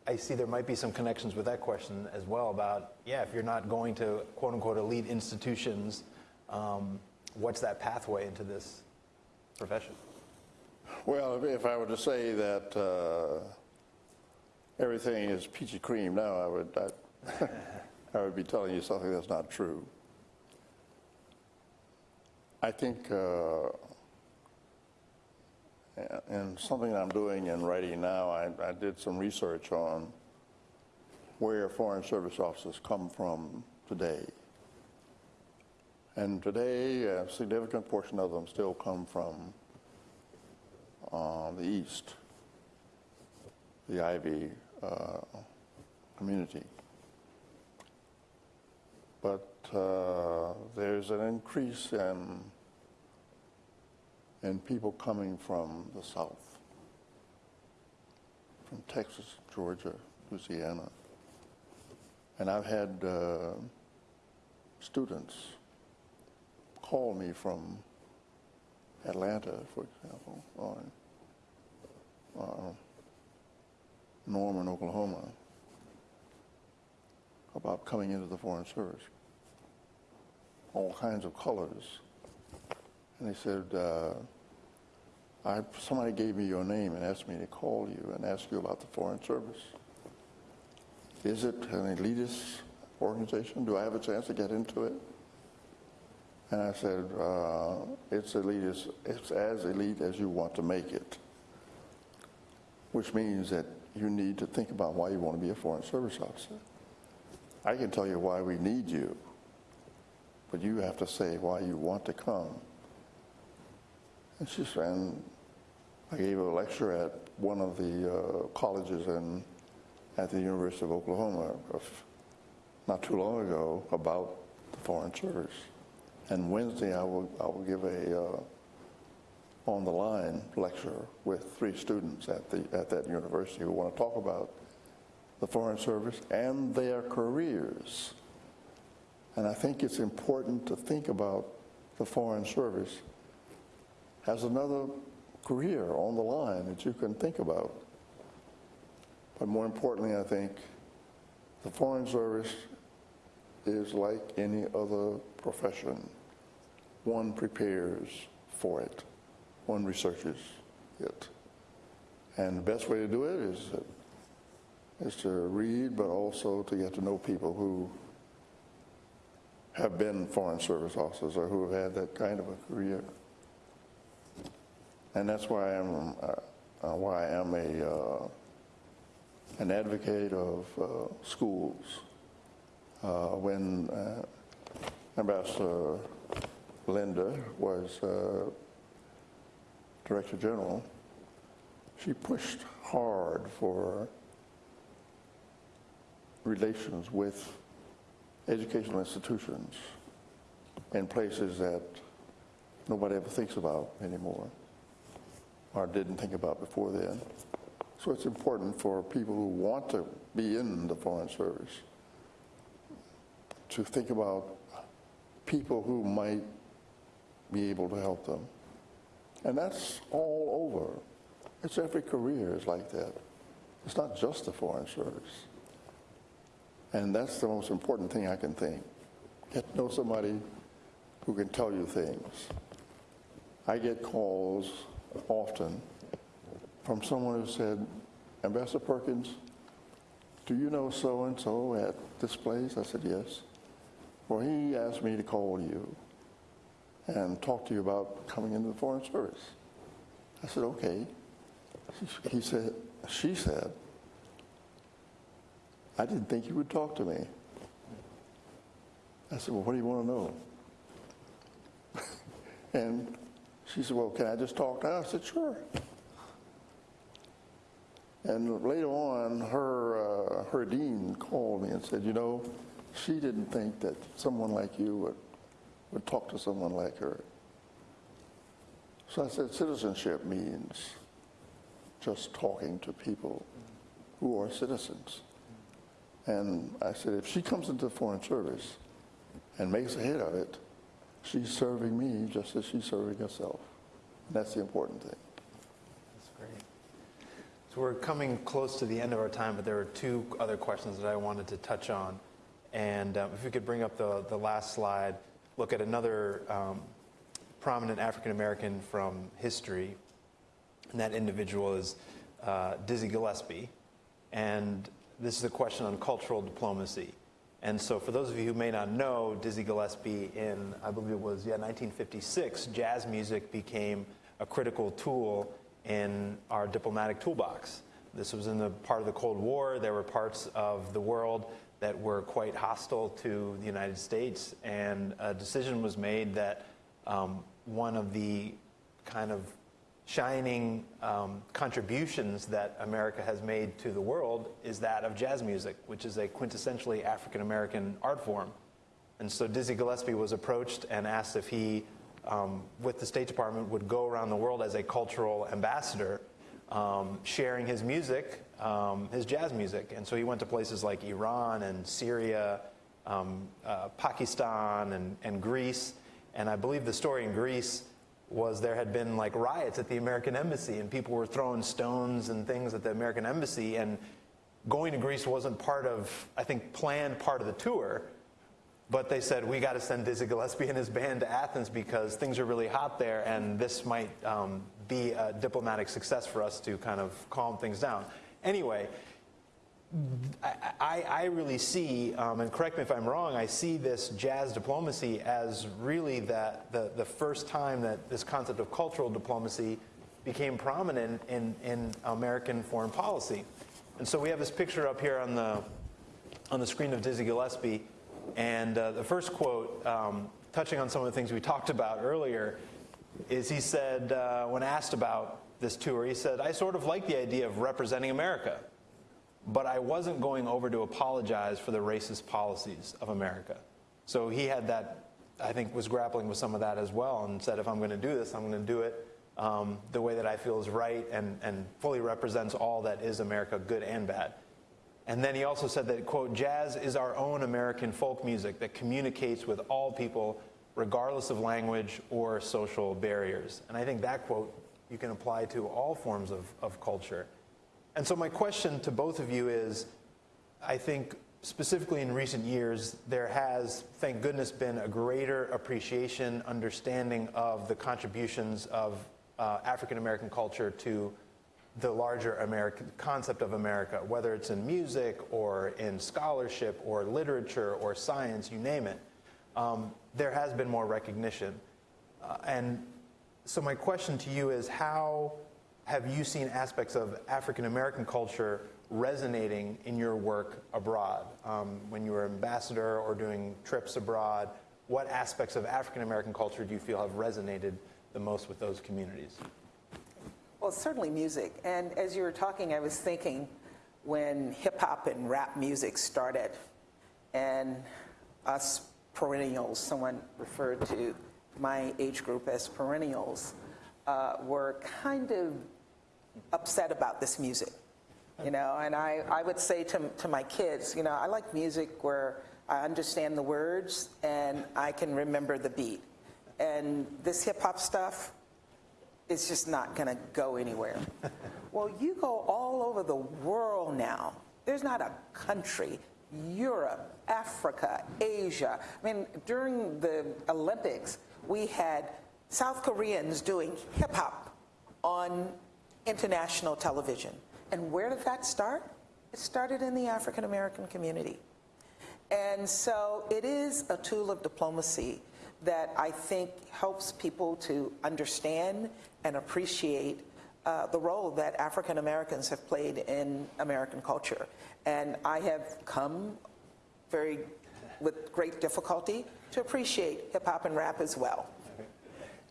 I see there might be some connections with that question as well about, yeah, if you're not going to quote unquote elite institutions, um, what's that pathway into this profession? Well, if- I were to say that uh, everything is peachy cream now, I would, I, <laughs> I would be telling you something that's not true. I think, uh, and something I'm doing and writing now, I, I did some research on where foreign service officers come from today. And today, a significant portion of them still come from the East, the Ivy uh, community. But uh, there's an increase in, in people coming from the South, from Texas, Georgia, Louisiana. And I've had uh, students call me from Atlanta, for example, or uh, Norman, Oklahoma, about coming into the Foreign Service. All kinds of colors. And they said, uh, I, somebody gave me your name and asked me to call you and ask you about the Foreign Service. Is it an elitist organization? Do I have a chance to get into it? And I said, uh, it's elitist, it's as elite as you want to make it, which means that you need to think about why you want to be a foreign service officer. I can tell you why we need you, but you have to say why you want to come. And she said, I gave a lecture at one of the uh, colleges in, at the University of Oklahoma of, not too long ago about the foreign service. And Wednesday, I will, I will give a uh, on the line lecture with three students at, the, at that university who want to talk about the Foreign Service and their careers. And I think it's important to think about the Foreign Service as another career on the line that you can think about. But more importantly, I think the Foreign Service is like any other profession. One prepares for it, one researches it. And the best way to do it is, is to read, but also to get to know people who have been Foreign Service officers or who have had that kind of a career. And that's why I'm, uh, uh, why I am a, uh, an advocate of uh, schools. Uh, when uh, Ambassador Linda was uh, Director General, she pushed hard for relations with educational institutions in places that nobody ever thinks about anymore or didn't think about before then. So it's important for people who want to be in the Foreign Service to think about people who might be able to help them. And that's all over. It's every career is like that. It's not just the Foreign Service. And that's the most important thing I can think. Get to know somebody who can tell you things. I get calls often from someone who said, Ambassador Perkins, do you know so and so at this place? I said, yes. Well, he asked me to call you and talk to you about coming into the Foreign Service. I said, okay. He said, she said, I didn't think you would talk to me. I said, well, what do you want to know? <laughs> and she said, well, can I just talk now? I said, sure. And later on, her, uh, her dean called me and said, you know, she didn't think that someone like you would, would talk to someone like her. So I said, citizenship means just talking to people who are citizens. And I said, if she comes into the Foreign Service and makes a hit of it, she's serving me just as she's serving herself. And that's the important thing. That's great. So we're coming close to the end of our time, but there are two other questions that I wanted to touch on. And um, if we could bring up the, the last slide, look at another um, prominent African American from history. And that individual is uh, Dizzy Gillespie. And this is a question on cultural diplomacy. And so, for those of you who may not know, Dizzy Gillespie, in I believe it was yeah 1956, jazz music became a critical tool in our diplomatic toolbox. This was in the part of the Cold War. There were parts of the world that were quite hostile to the United States, and a decision was made that um, one of the kind of shining um, contributions that America has made to the world is that of jazz music, which is a quintessentially African American art form. And so Dizzy Gillespie was approached and asked if he, um, with the State Department, would go around the world as a cultural ambassador, um, sharing his music, um, his jazz music. And so he went to places like Iran and Syria, um, uh, Pakistan, and, and Greece. And I believe the story in Greece was there had been like riots at the American embassy and people were throwing stones and things at the American embassy and going to Greece wasn't part of I think planned part of the tour but they said we got to send Dizzy Gillespie and his band to Athens because things are really hot there and this might um, be a diplomatic success for us to kind of calm things down anyway I, I, really see, um, and correct me if I'm wrong, I see this jazz diplomacy as really that the, the first time that this concept of cultural diplomacy became prominent in, in American foreign policy. And so we have this picture up here on the, on the screen of Dizzy Gillespie. And uh, the first quote, um, touching on some of the things we talked about earlier, is he said, uh, when asked about this tour, he said, I sort of like the idea of representing America but I wasn't going over to apologize for the racist policies of America. So he had that, I think, was grappling with some of that as well and said, if I'm going to do this, I'm going to do it um, the way that I feel is right and, and fully represents all that is America, good and bad. And then he also said that, quote, jazz is our own American folk music that communicates with all people, regardless of language or social barriers. And I think that quote you can apply to all forms of, of culture. And so, my question to both of you is I think specifically in recent years, there has, thank goodness, been a greater appreciation, understanding of the contributions of uh, African American culture to the larger American concept of America, whether it's in music or in scholarship or literature or science, you name it. Um, there has been more recognition. Uh, and so, my question to you is how have you seen aspects of African American culture resonating in your work abroad? Um, when you were ambassador or doing trips abroad, what aspects of African American culture do you feel have resonated the most with those communities? Well, certainly music. And as you were talking, I was thinking when hip hop and rap music started, and us perennials, someone referred to my age group as perennials, uh, were kind of upset about this music, you know. And I, I would say to, to my kids, you know, I like music where I understand the words and I can remember the beat. And this hip hop stuff it's just not going to go anywhere. <laughs> well, you go all over the world now. There's not a country, Europe, Africa, Asia. I mean, during the Olympics, we had South Koreans doing hip hop on international television. And where did that start? It started in the African American community. And so it is a tool of diplomacy that I think helps people to understand and appreciate uh, the role that African Americans have played in American culture. And I have come very, with great difficulty, to appreciate hip hop and rap as well.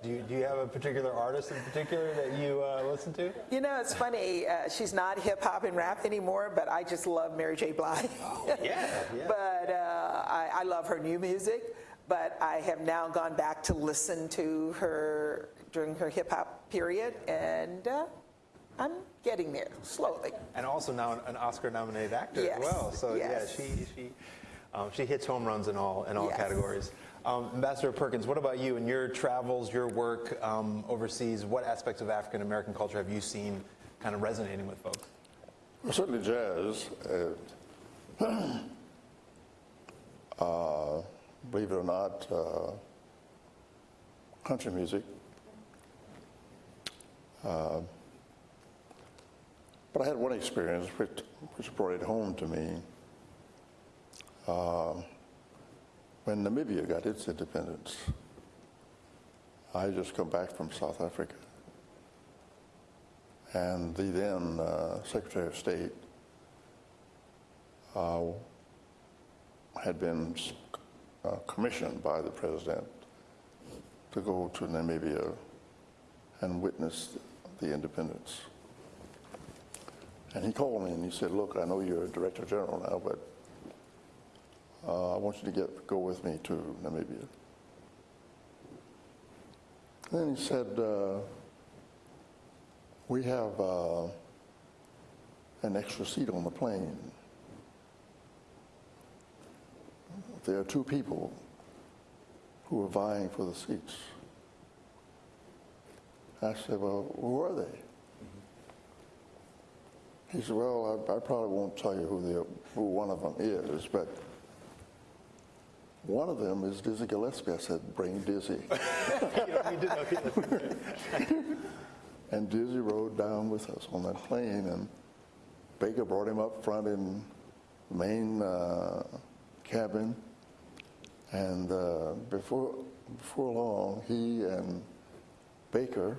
Do you, do you have a particular artist in particular that you uh, listen to? You know, it's funny. Uh, she's not hip hop and rap anymore, but I just love Mary J. Blige. Oh, yeah, yeah. <laughs> but uh, I, I love her new music. But I have now gone back to listen to her during her hip hop period, and uh, I'm getting there slowly. And also now an Oscar-nominated actor Yes, as well. So yes. yeah, she she um, she hits home runs in all in all Yes. categories. Um, Ambassador Perkins, what about you and your travels, your work um, overseas? What aspects of African American culture have you seen kind of resonating with folks? Well, certainly jazz. Uh, <clears throat> uh, believe it or not, uh, country music. Uh, but I had one experience which, which brought it home to me. Uh, when Namibia got its independence, I just come back from South Africa. And the then uh, Secretary of State uh, had been uh, commissioned by the president to go to Namibia and witness the independence. And he called me and he said, "Look, I know you're a director general now, but uh, I want you to get go with me to Namibia." Then he said, uh, "We have uh, an extra seat on the plane. There are two people who are vying for the seats." I said, "Well, who are they?" He said, "Well, I, I probably won't tell you who the who one of them is, but one of them is Dizzy Gillespie." I said, "Bring Dizzy." <laughs> and Dizzy rode down with us on that plane, and Baker brought him up front in the main uh, cabin, and uh, before before long, he and Baker,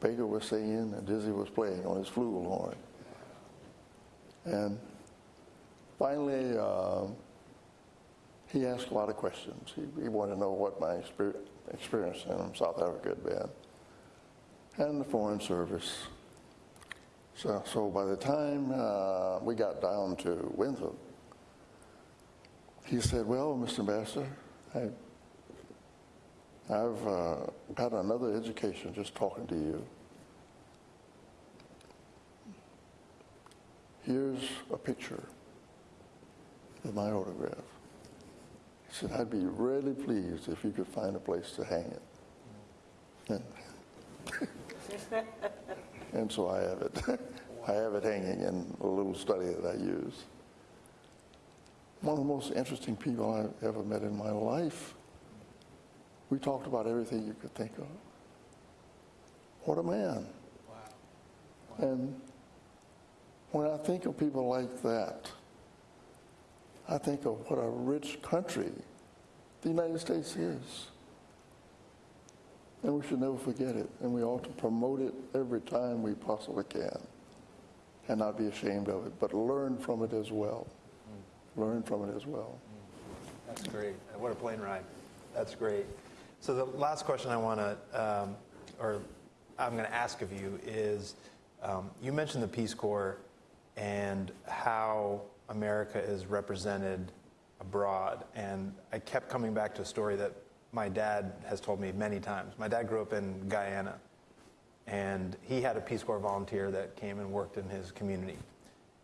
Baker was singing and Dizzy was playing on his flugelhorn. And finally, uh, he asked a lot of questions. He, he wanted to know what my experience in South Africa had been and the Foreign Service. So, so by the time uh, we got down to Windhoek, he said, Well, Mr. Ambassador, I, I've uh, got another education just talking to you. Here's a picture of my autograph. Said, I'd be really pleased if you could find a place to hang it. And, and so I have it. <laughs> I have it hanging in a little study that I use. One of the most interesting people I've ever met in my life. We talked about everything you could think of. What a man. And when I think of people like that, I think of what a rich country the United States is. And we should never forget it. And we ought to promote it every time we possibly can. And not be ashamed of it, but learn from it as well. Learn from it as well. That's great. What a plane ride. That's great. So the last question I want to, um, or I'm going to ask of you is, um, you mentioned the Peace Corps and how America is represented abroad. And I kept coming back to a story that my dad has told me many times. My dad grew up in Guyana, and he had a Peace Corps volunteer that came and worked in his community.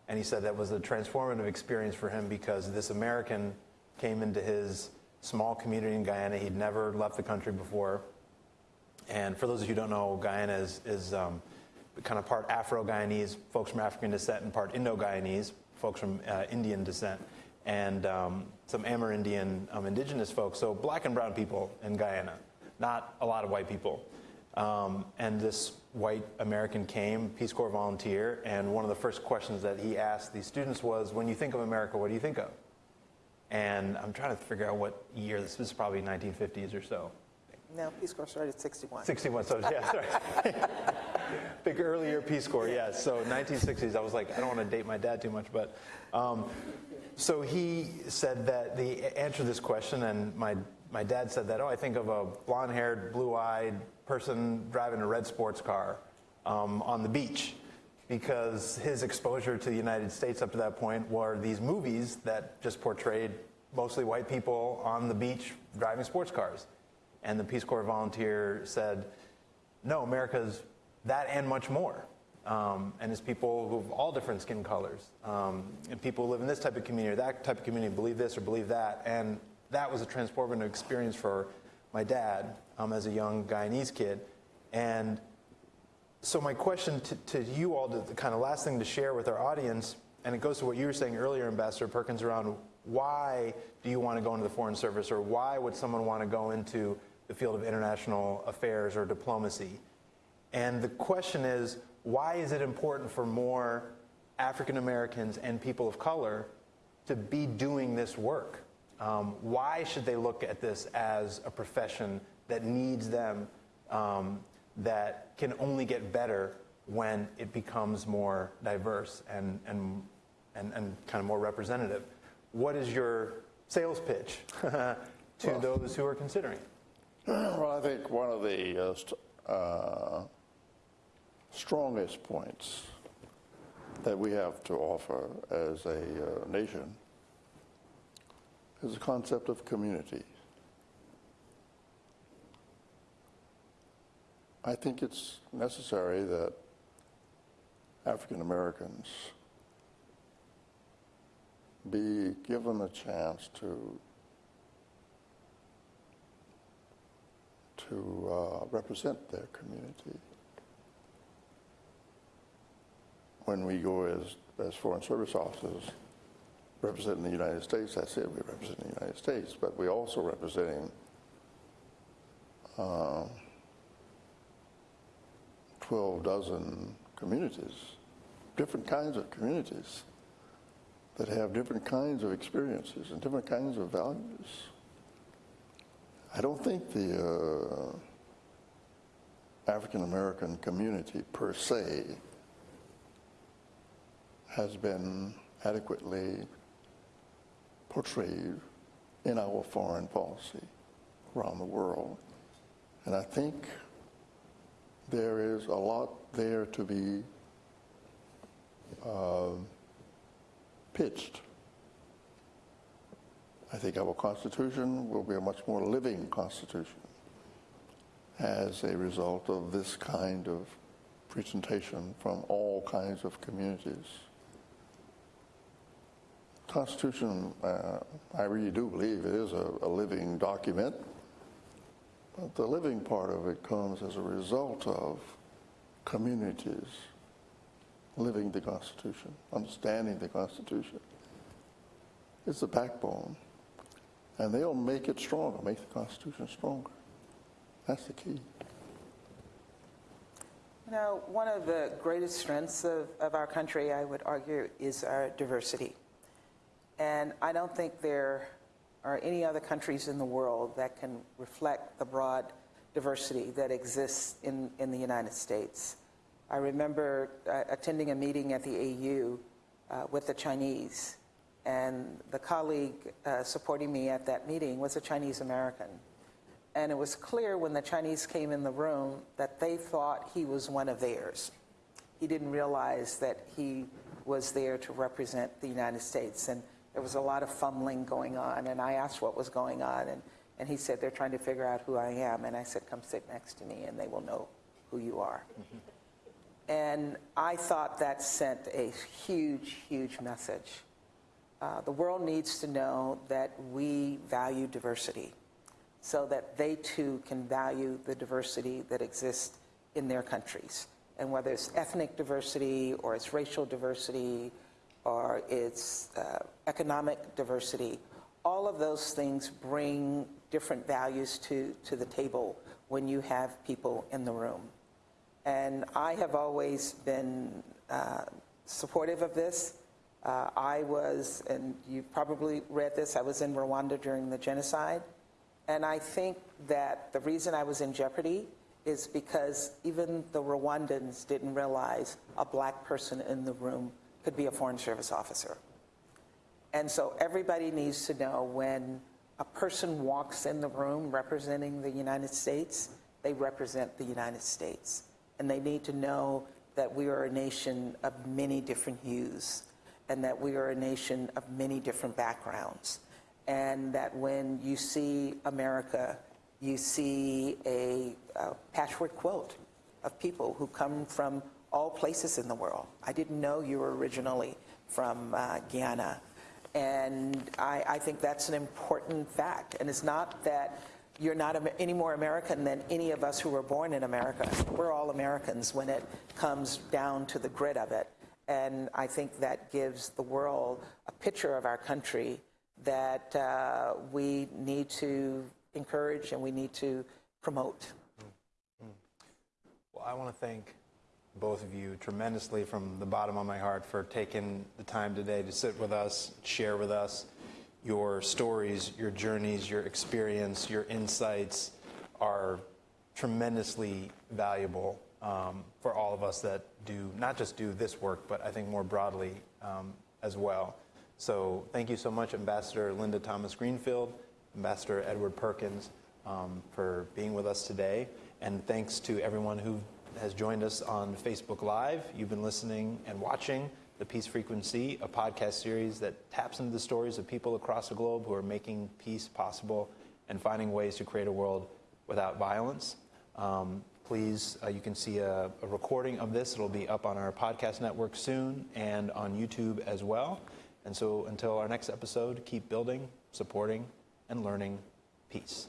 And he said that was a transformative experience for him because this American came into his small community in Guyana. He'd never left the country before. And for those of you who don't know, Guyana is, is um, kind of part Afro-Guyanese, folks from African descent, and part Indo-Guyanese, folks from uh, Indian descent, and um, some Amerindian um, indigenous folks. So black and brown people in Guyana, not a lot of white people. Um, and this white American came, Peace Corps volunteer, and one of the first questions that he asked these students was, when you think of America, what do you think of? And I'm trying to figure out what year, this was probably 1950s or so. No, Peace Corps started 61. 61, so yeah, sorry. <laughs> Big earlier Peace Corps, yes. So 1960s, I was like, I don't want to date my dad too much, but um, so he said that the answer to this question, and my my dad said that, oh, I think of a blonde-haired, blue-eyed person driving a red sports car um, on the beach, because his exposure to the United States up to that point were these movies that just portrayed mostly white people on the beach driving sports cars. And the Peace Corps volunteer said, no, America's that and much more. Um, and it's people who have all different skin colors. Um, and people who live in this type of community or that type of community believe this or believe that. And that was a transformative experience for my dad um, as a young Guyanese kid. And So my question to, to you all, the kind of last thing to share with our audience, and it goes to what you were saying earlier, Ambassador Perkins, around why do you want to go into the Foreign Service, or why would someone want to go into the field of international affairs or diplomacy? And the question is, why is it important for more African Americans and people of color to be doing this work? Um, why should they look at this as a profession that needs them, um, that can only get better when it becomes more diverse and, and, and, and kind of more representative? What is your sales pitch <laughs> to Well- those who are considering? Well, I think one of the uh, uh, strongest points that we have to offer as a uh, nation is the concept of community. I think it's necessary that African Americans be given a chance to to uh, represent their community. When we go as, as Foreign Service officers representing the United States, that's it, we represent the United States, but we're also representing uh, 12 dozen communities, different kinds of communities that have different kinds of experiences and different kinds of values. I don't think the uh, African American community per se has been adequately portrayed in our foreign policy around the world. And I think there is a lot there to be uh, pitched. I think our Constitution will be a much more living Constitution as a result of this kind of presentation from all kinds of communities. Constitution, uh, I really do believe it is a, a living document, but the living part of it comes as a result of communities living the Constitution, understanding the Constitution. It's the backbone. And they'll make it stronger, make the Constitution stronger. That's the key. You know, one of the greatest strengths of, of our country, I would argue, is our diversity. And I don't think there are any other countries in the world that can reflect the broad diversity that exists in, in the United States. I remember uh, attending a meeting at the AU uh, with the Chinese, and the colleague uh, supporting me at that meeting was a Chinese American. And it was clear when the Chinese came in the room that they thought he was one of theirs. He didn't realize that he was there to represent the United States. And there was a lot of fumbling going on. And I asked what was going on. And, and he said, They're trying to figure out who I am. And I said, Come sit next to me and they will know who you are. And I thought that sent a huge, huge message. Uh, the world needs to know that we value diversity so that they too can value the diversity that exists in their countries. And whether it's ethnic diversity or it's racial diversity or it's uh, economic diversity, all of those things bring different values to, to the table when you have people in the room. And I have always been uh, supportive of this. Uh, I was, and you probably read this, I was in Rwanda during the genocide. And I think that the reason I was in jeopardy is because even the Rwandans didn't realize a black person in the room could be a Foreign Service officer. And so everybody needs to know when a person walks in the room representing the United States, they represent the United States. And they need to know that we are a nation of many different hues and that we are a nation of many different backgrounds. And that when you see America, you see a, a patchwork quilt of people who come from all places in the world. I didn't know you were originally from uh, Guyana. And I, I think that's an important fact. And it's not that you're not any more American than any of us who were born in America. We're all Americans when it comes down to the grit of it. And I think that gives the world a picture of our country that uh, we need to encourage and we need to promote. Well, I want to thank both of you tremendously from the bottom of my heart for taking the time today to sit with us, share with us your stories, your journeys, your experience, your insights are tremendously valuable um, for all of us that do not just do this work, but I think more broadly um, as well. So thank you so much, Ambassador Linda Thomas Greenfield, Ambassador Edward Perkins, um, for being with us today. And thanks to everyone who has joined us on Facebook Live. You've been listening and watching The Peace Frequency, a podcast series that taps into the stories of people across the globe who are making peace possible and finding ways to create a world without violence. Um, please, uh, you can see a, a recording of this. It'll be up on our podcast network soon and on YouTube as well. And so until our next episode, keep building, supporting, and learning peace.